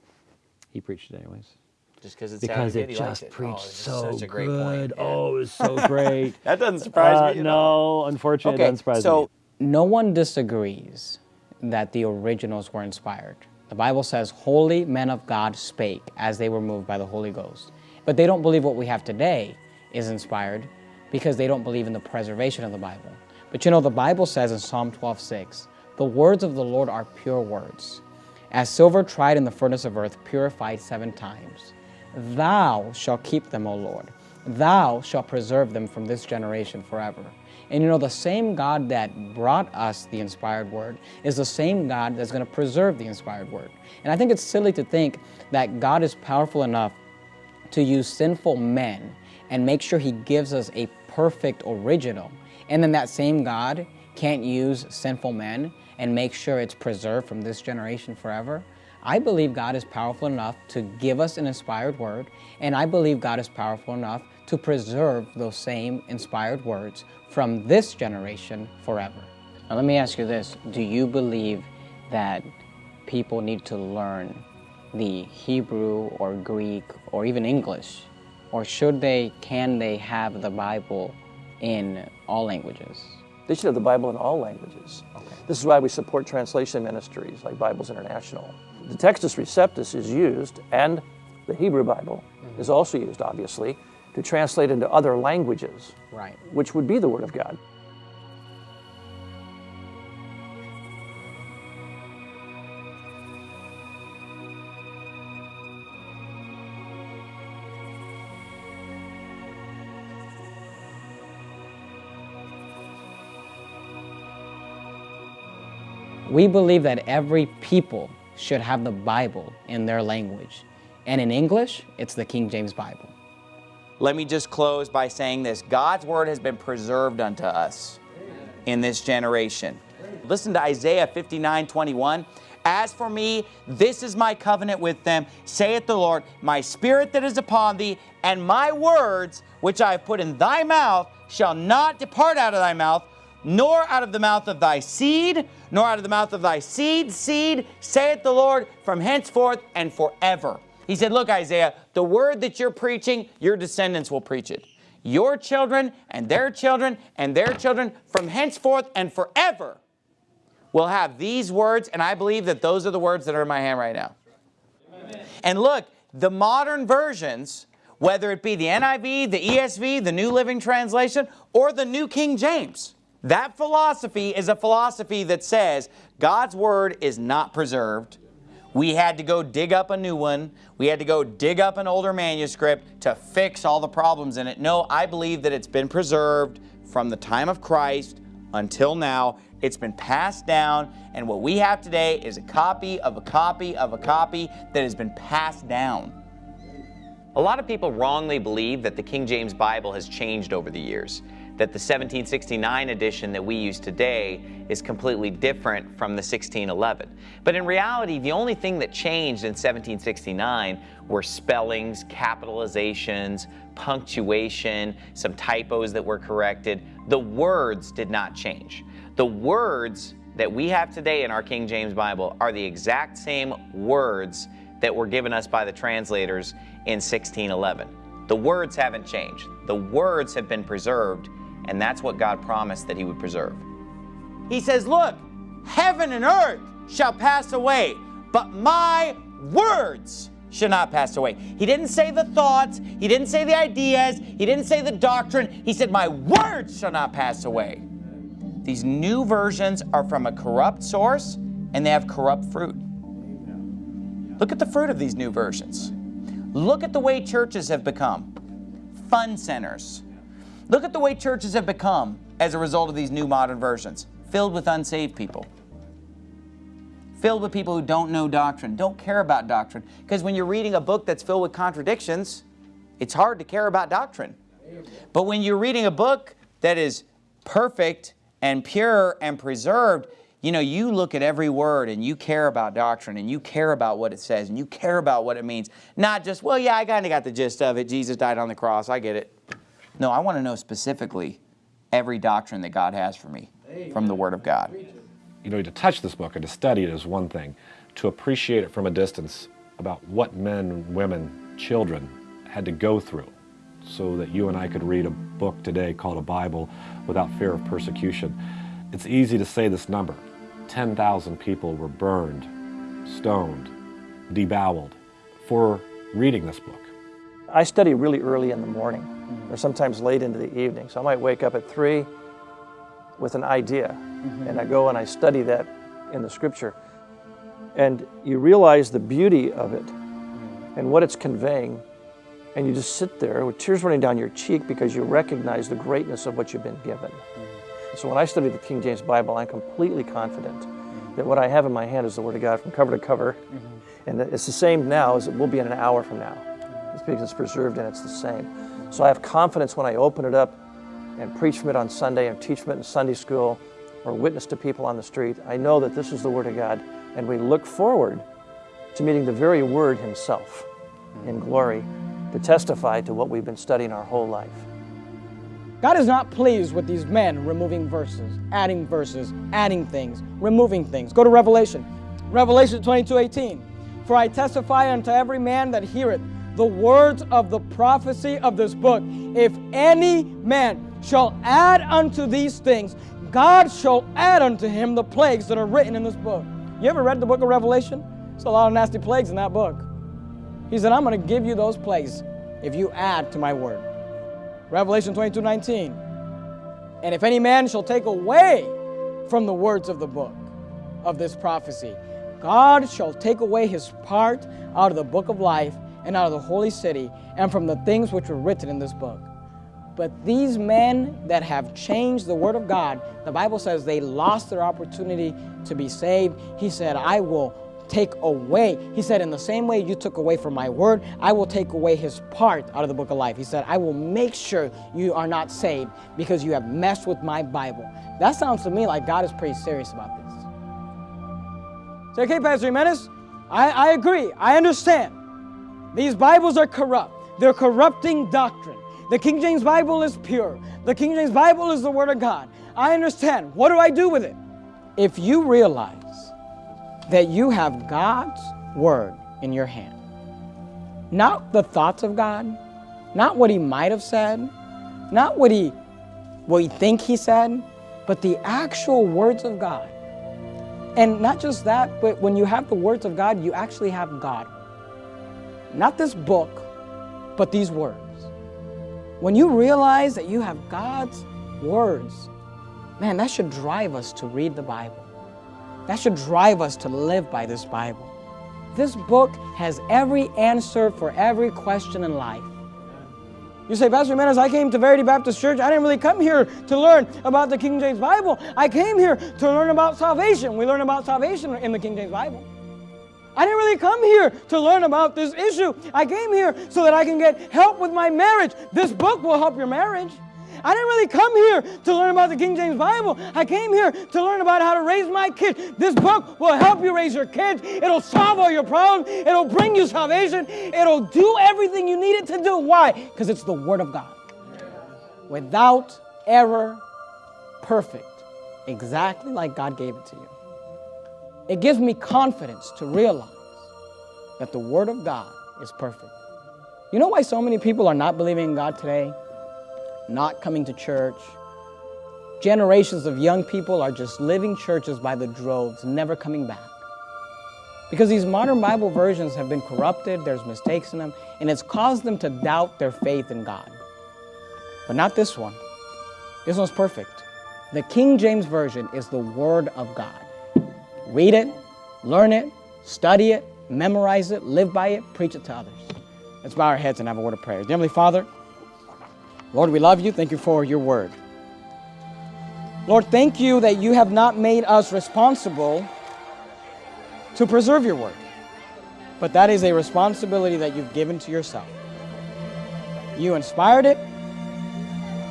He preached it anyways.
Just because it
because it
good, he liked
just
it. Oh,
preached
it's
so
such a great
good.
point. Yeah.
Oh, it was so great.
That doesn't surprise
Uh,
me
no, unfortunately,
Okay,
it doesn't surprise
so-
me.
No one disagrees that the originals were inspired. The Bible says, Holy men of God spake as they were moved by the Holy Ghost. But they don't believe what we have today is inspired because they don't believe in the preservation of the Bible. But you know, the Bible says in Psalm 12:6, The words of the Lord are pure words, as silver tried in the furnace of earth, purified seven times. Thou shalt keep them, O Lord. Thou shalt preserve them from this generation forever. And you know, the same God that brought us the inspired word is the same God that's going to preserve the inspired word. And I think it's silly to think that God is powerful enough to use sinful men and make sure he gives us a perfect original. And then that same God can't use sinful men and make sure it's preserved from this generation forever. I believe God is powerful enough to give us an inspired word, and I believe God is powerful enough to preserve those same inspired words from this generation forever. Now, let me ask you this Do you believe that people need to learn the Hebrew or Greek or even English? Or should they, can they have the Bible in all languages?
They should have the Bible in all languages. This is why we support translation ministries like Bibles International. The Textus Receptus is used, and the Hebrew Bible mm-hmm. is also used, obviously, to translate into other languages,
Right.
which would be the Word of God.
We believe that every people should have the Bible in their language. And in English, it's the King James Bible.
Let me just close by saying this God's word has been preserved unto us in this generation. Listen to Isaiah 59 21. As for me, this is my covenant with them, saith the Lord, my spirit that is upon thee, and my words which I have put in thy mouth shall not depart out of thy mouth, nor out of the mouth of thy seed, nor out of the mouth of thy seed, seed, saith the Lord, from henceforth and forever. He said, Look, Isaiah, the word that you're preaching, your descendants will preach it. Your children and their children and their children from henceforth and forever will have these words, and I believe that those are the words that are in my hand right now. And look, the modern versions, whether it be the NIV, the ESV, the New Living Translation, or the New King James, that philosophy is a philosophy that says God's Word is not preserved. We had to go dig up a new one. We had to go dig up an older manuscript to fix all the problems in it. No, I believe that it's been preserved from the time of Christ until now. It's been passed down, and what we have today is a copy of a copy of a copy that has been passed down.
A lot of people wrongly believe that the King James Bible has changed over the years.
That the 1769 edition that we use today is completely different from the 1611. But in reality, the only thing that changed in 1769 were spellings, capitalizations, punctuation, some typos that were corrected. The words did not change. The words that we have today in our King James Bible are the exact same words that were given us by the translators in 1611. The words haven't changed. The words have been preserved, and that's what God promised that He would preserve. He says, Look, heaven and earth shall pass away, but my words shall not pass away. He didn't say the thoughts, he didn't say the ideas, he didn't say the doctrine. He said, My words shall not pass away. These new versions are from a corrupt source and they have corrupt fruit. Look at the fruit of these new versions. Look at the way churches have become fun centers. Look at the way churches have become as a result of these new modern versions filled with unsaved people. Filled with people who don't know doctrine, don't care about doctrine. Because when you're reading a book that's filled with contradictions, it's hard to care about doctrine. But when you're reading a book that is perfect and pure and preserved, you know, you look at every word and you care about doctrine and you care about what it says and you care about what it means. Not just, well, yeah, I kind of got the gist of it. Jesus died on the cross. I get it. No, I want to know specifically every doctrine that God has for me from the Word of God.
You know, to touch this book and to study it is one thing. To appreciate it from a distance about what men, women, children had to go through so that you and I could read a book today called a Bible without fear of persecution. It's easy to say this number. 10,000 people were burned, stoned, deboweled for reading this book.
I study really early in the morning, or sometimes late into the evening. So I might wake up at 3 with an idea, mm-hmm. and I go and I study that in the scripture. And you realize the beauty of it mm-hmm. and what it's conveying, and you just sit there with tears running down your cheek because you recognize the greatness of what you've been given. Mm-hmm. So when I study the King James Bible, I'm completely confident that what I have in my hand is the Word of God from cover to cover. And it's the same now as it will be in an hour from now. It's because it's preserved and it's the same. So I have confidence when I open it up and preach from it on Sunday and teach from it in Sunday school or witness to people on the street. I know that this is the Word of God and we look forward to meeting the very Word Himself in glory to testify to what we've been studying our whole life.
God is not pleased with these men removing verses, adding verses, adding things, removing things. Go to Revelation. Revelation 22 18. For I testify unto every man that heareth the words of the prophecy of this book. If any man shall add unto these things, God shall add unto him the plagues that are written in this book. You ever read the book of Revelation? There's a lot of nasty plagues in that book. He said, I'm going to give you those plagues if you add to my word. Revelation 22 19. And if any man shall take away from the words of the book of this prophecy, God shall take away his part out of the book of life and out of the holy city and from the things which were written in this book. But these men that have changed the word of God, the Bible says they lost their opportunity to be saved. He said, I will take away. He said, in the same way you took away from my word, I will take away his part out of the book of life. He said, I will make sure you are not saved because you have messed with my Bible. That sounds to me like God is pretty serious about this. Say, okay, Pastor Jimenez, I, I agree. I understand. These Bibles are corrupt. They're corrupting doctrine. The King James Bible is pure. The King James Bible is the Word of God. I understand. What do I do with it? If you realize that you have God's Word in your hand, not the thoughts of God, not what He might have said, not what He, what He think He said, but the actual words of God. And not just that, but when you have the words of God, you actually have God. Not this book, but these words. When you realize that you have God's words, man, that should drive us to read the Bible. That should drive us to live by this Bible. This book has every answer for every question in life. You say, Pastor Jimenez, I came to Verity Baptist Church. I didn't really come here to learn about the King James Bible. I came here to learn about salvation. We learn about salvation in the King James Bible. I didn't really come here to learn about this issue. I came here so that I can get help with my marriage. This book will help your marriage. I didn't really come here to learn about the King James Bible. I came here to learn about how to raise my kids. This book will help you raise your kids. It'll solve all your problems. It'll bring you salvation. It'll do everything you need it to do. Why? Because it's the Word of God. Without error, perfect. Exactly like God gave it to you. It gives me confidence to realize that the Word of God is perfect. You know why so many people are not believing in God today? Not coming to church. Generations of young people are just living churches by the droves, never coming back. Because these modern Bible versions have been corrupted, there's mistakes in them, and it's caused them to doubt their faith in God. But not this one. This one's perfect. The King James Version is the Word of God. Read it, learn it, study it, memorize it, live by it, preach it to others. Let's bow our heads and have a word of prayer. Dear Heavenly Father, Lord, we love you. Thank you for your word. Lord, thank you that you have not made us responsible to preserve your word, but that is a responsibility that you've given to yourself. You inspired it,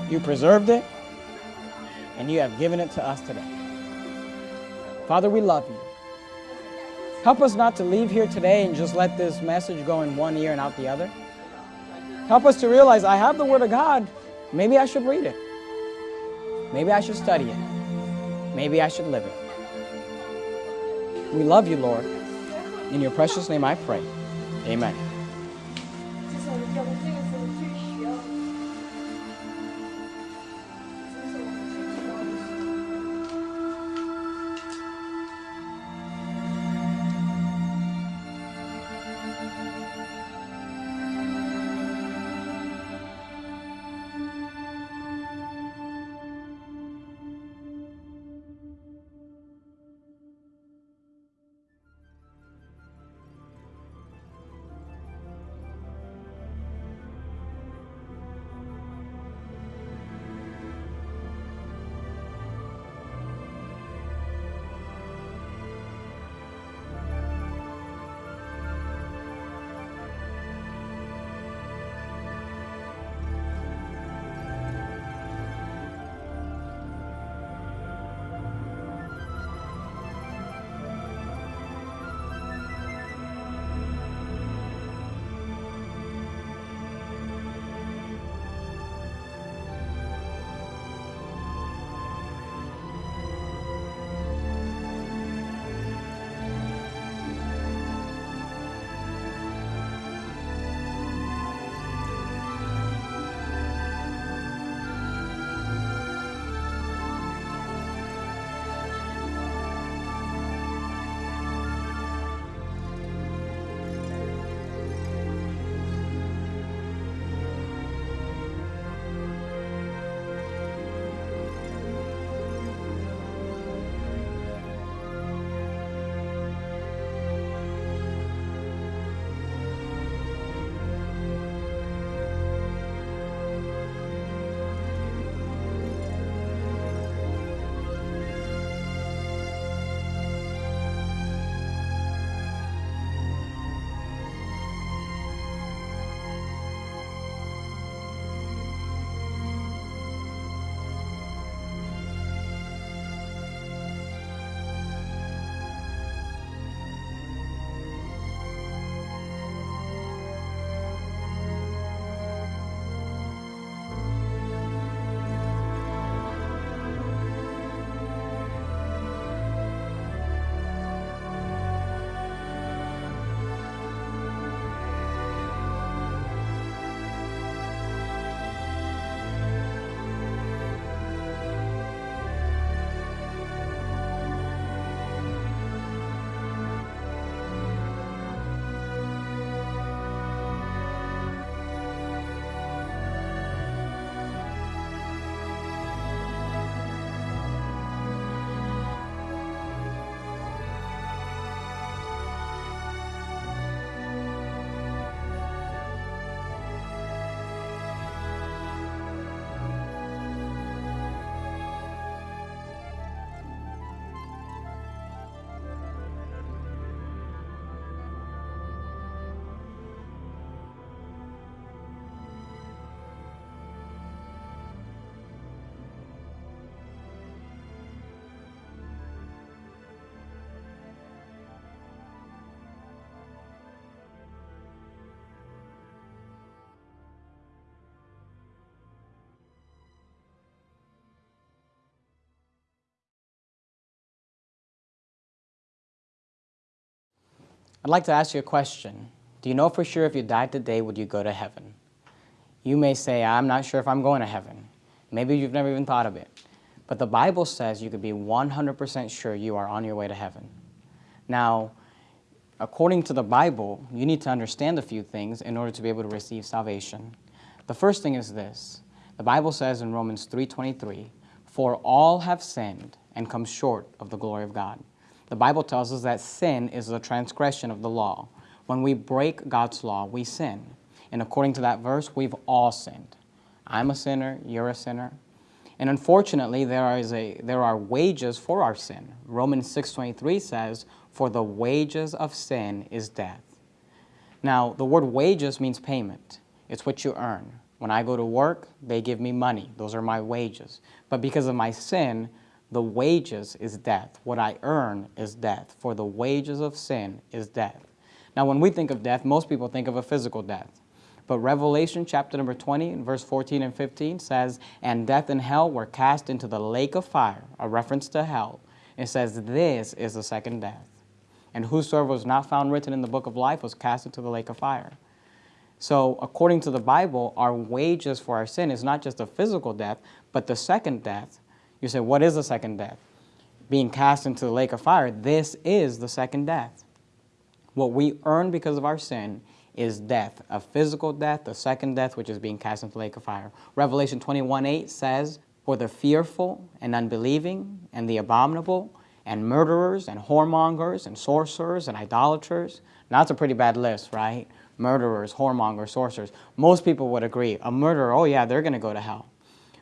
you preserved it, and you have given it to us today. Father, we love you. Help us not to leave here today and just let this message go in one ear and out the other. Help us to realize I have the Word of God. Maybe I should read it. Maybe I should study it. Maybe I should live it. We love you, Lord. In your precious name I pray. Amen. I'd like to ask you a question. Do you know for sure if you died today, would you go to heaven? You may say, I'm not sure if I'm going to heaven. Maybe you've never even thought of it. But the Bible says you could be 100% sure you are on your way to heaven. Now, according to the Bible, you need to understand a few things in order to be able to receive salvation. The first thing is this. The Bible says in Romans 3.23, For all have sinned and come short of the glory of God. The Bible tells us that sin is the transgression of the law. When we break God's law, we sin. And according to that verse, we've all sinned. I'm a sinner, you're a sinner. And unfortunately, there, is a, there are wages for our sin. Romans 6.23 says, For the wages of sin is death. Now, the word wages means payment. It's what you earn. When I go to work, they give me money. Those are my wages. But because of my sin, the wages is death. What I earn is death. For the wages of sin is death. Now, when we think of death, most people think of a physical death. But Revelation chapter number 20, verse 14 and 15 says, And death and hell were cast into the lake of fire, a reference to hell. It says, This is the second death. And whosoever was not found written in the book of life was cast into the lake of fire. So, according to the Bible, our wages for our sin is not just a physical death, but the second death, you say, what is the second death? Being cast into the lake of fire. This is the second death. What we earn because of our sin is death, a physical death, the second death, which is being cast into the lake of fire. Revelation 21 8 says, For the fearful and unbelieving and the abominable and murderers and whoremongers and sorcerers and idolaters. Now, that's a pretty bad list, right? Murderers, whoremongers, sorcerers. Most people would agree. A murderer, oh yeah, they're going to go to hell.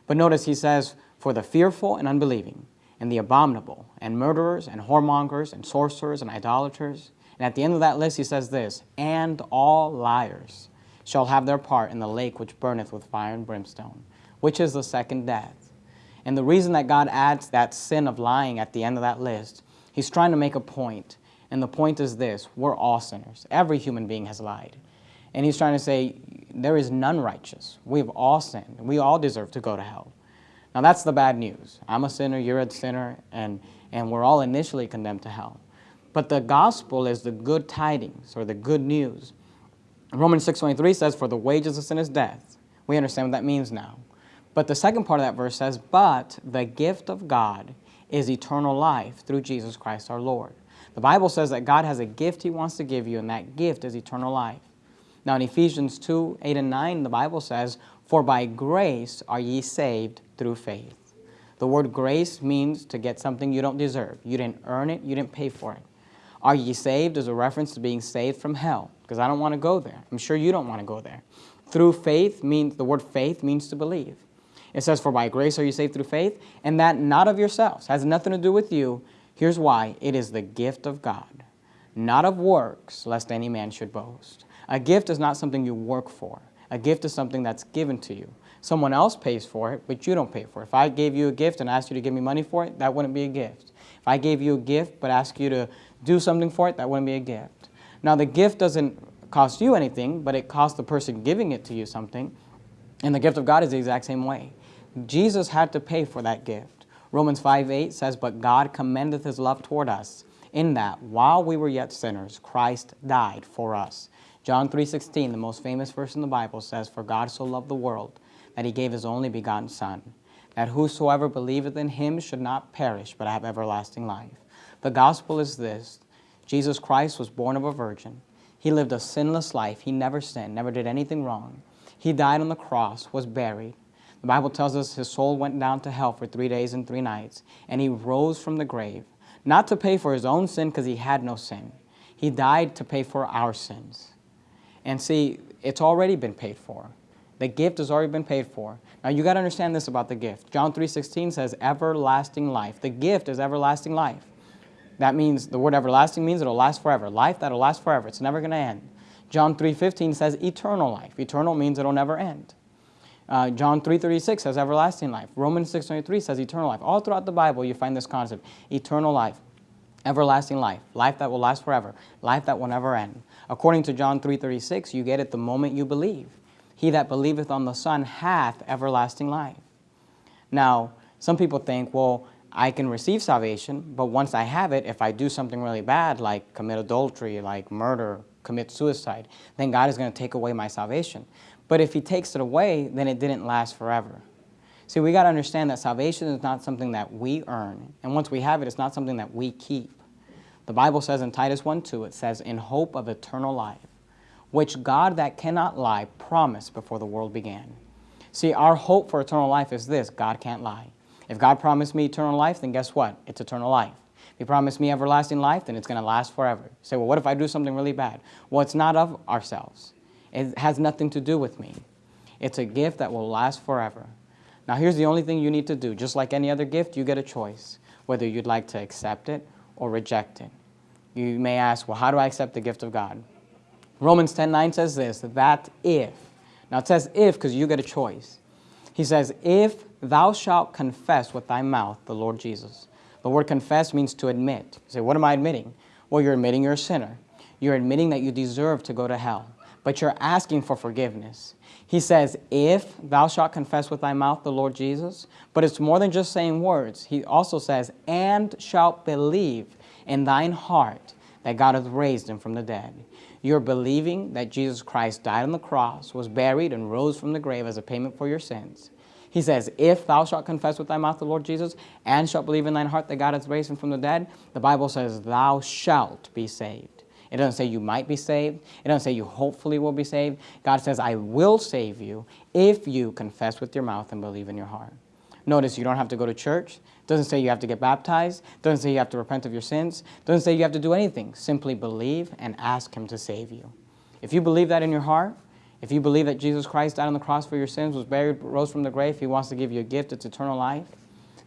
But notice he says, for the fearful and unbelieving, and the abominable, and murderers, and whoremongers, and sorcerers, and idolaters. And at the end of that list, he says this, and all liars shall have their part in the lake which burneth with fire and brimstone, which is the second death. And the reason that God adds that sin of lying at the end of that list, he's trying to make a point. And the point is this, we're all sinners. Every human being has lied. And he's trying to say, there is none righteous. We've all sinned. We all deserve to go to hell. Now that's the bad news. I'm a sinner, you're a sinner, and, and we're all initially condemned to hell. But the gospel is the good tidings, or the good news. Romans 6.23 says, For the wages of sin is death. We understand what that means now. But the second part of that verse says, But the gift of God is eternal life through Jesus Christ our Lord. The Bible says that God has a gift He wants to give you, and that gift is eternal life. Now in Ephesians 2, 8 and 9, the Bible says, For by grace are ye saved through faith. The word grace means to get something you don't deserve. You didn't earn it, you didn't pay for it. Are ye saved is a reference to being saved from hell, because I don't want to go there. I'm sure you don't want to go there. Through faith means, the word faith means to believe. It says, for by grace are you saved through faith, and that not of yourselves, has nothing to do with you. Here's why, it is the gift of God, not of works, lest any man should boast. A gift is not something you work for. A gift is something that's given to you. Someone else pays for it, but you don't pay for it. If I gave you a gift and asked you to give me money for it, that wouldn't be a gift. If I gave you a gift but asked you to do something for it, that wouldn't be a gift. Now, the gift doesn't cost you anything, but it costs the person giving it to you something. And the gift of God is the exact same way. Jesus had to pay for that gift. Romans 5 8 says, But God commendeth his love toward us, in that while we were yet sinners, Christ died for us. John 3.16, the most famous verse in the Bible, says, For God so loved the world, that he gave his only begotten Son, that whosoever believeth in him should not perish, but have everlasting life. The gospel is this, Jesus Christ was born of a virgin. He lived a sinless life. He never sinned, never did anything wrong. He died on the cross, was buried. The Bible tells us his soul went down to hell for three days and three nights, and he rose from the grave, not to pay for his own sin because he had no sin. He died to pay for our sins. And see, it's already been paid for. The gift has already been paid for. Now you got to understand this about the gift. John 3.16 says everlasting life. The gift is everlasting life. That means, the word everlasting means it'll last forever. Life that'll last forever. It's never going to end. John 3.15 says eternal life. Eternal means it'll never end. Uh, John 3.36 says everlasting life. Romans 6.23 says eternal life. All throughout the Bible you find this concept. Eternal life. Everlasting life. Life that will last forever. Life that will never end. According to John 3.36, you get it the moment you believe. He that believeth on the Son hath everlasting life. Now, some people think, well, I can receive salvation, but once I have it, if I do something really bad, like commit adultery, like murder, commit suicide, then God is going to take away my salvation. But if He takes it away, then it didn't last forever. See, we got to understand that salvation is not something that we earn. And once we have it, it's not something that we keep. The Bible says in Titus 1 2, it says, In hope of eternal life, which God that cannot lie promised before the world began. See, our hope for eternal life is this God can't lie. If God promised me eternal life, then guess what? It's eternal life. If He promised me everlasting life, then it's going to last forever. You say, well, what if I do something really bad? Well, it's not of ourselves. It has nothing to do with me. It's a gift that will last forever. Now, here's the only thing you need to do. Just like any other gift, you get a choice, whether you'd like to accept it or reject it. You may ask, well, how do I accept the gift of God? Romans 10 9 says this, that if, now it says if because you get a choice. He says, if thou shalt confess with thy mouth the Lord Jesus. The word confess means to admit. You say, what am I admitting? Well, you're admitting you're a sinner. You're admitting that you deserve to go to hell, but you're asking for forgiveness. He says, If thou shalt confess with thy mouth the Lord Jesus, but it's more than just saying words. He also says, And shalt believe in thine heart that God hath raised him from the dead. You're believing that Jesus Christ died on the cross, was buried, and rose from the grave as a payment for your sins. He says, If thou shalt confess with thy mouth the Lord Jesus, and shalt believe in thine heart that God hath raised him from the dead, the Bible says, Thou shalt be saved. It doesn't say you might be saved. It doesn't say you hopefully will be saved. God says, I will save you if you confess with your mouth and believe in your heart. Notice you don't have to go to church. Doesn't say you have to get baptized. Doesn't say you have to repent of your sins. Doesn't say you have to do anything. Simply believe and ask Him to save you. If you believe that in your heart, if you believe that Jesus Christ died on the cross for your sins, was buried, rose from the grave, He wants to give you a gift, it's eternal life,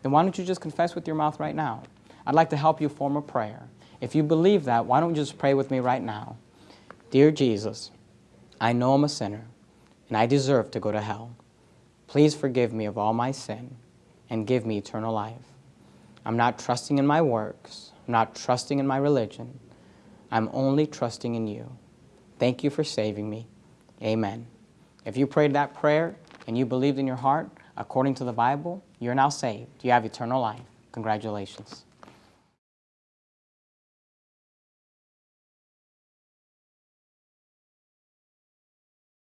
then why don't you just confess with your mouth right now? I'd like to help you form a prayer. If you believe that, why don't you just pray with me right now? Dear Jesus, I know I'm a sinner and I deserve to go to hell. Please forgive me of all my sin and give me eternal life. I'm not trusting in my works. I'm not trusting in my religion. I'm only trusting in you. Thank you for saving me. Amen. If you prayed that prayer and you believed in your heart, according to the Bible, you're now saved. You have eternal life. Congratulations.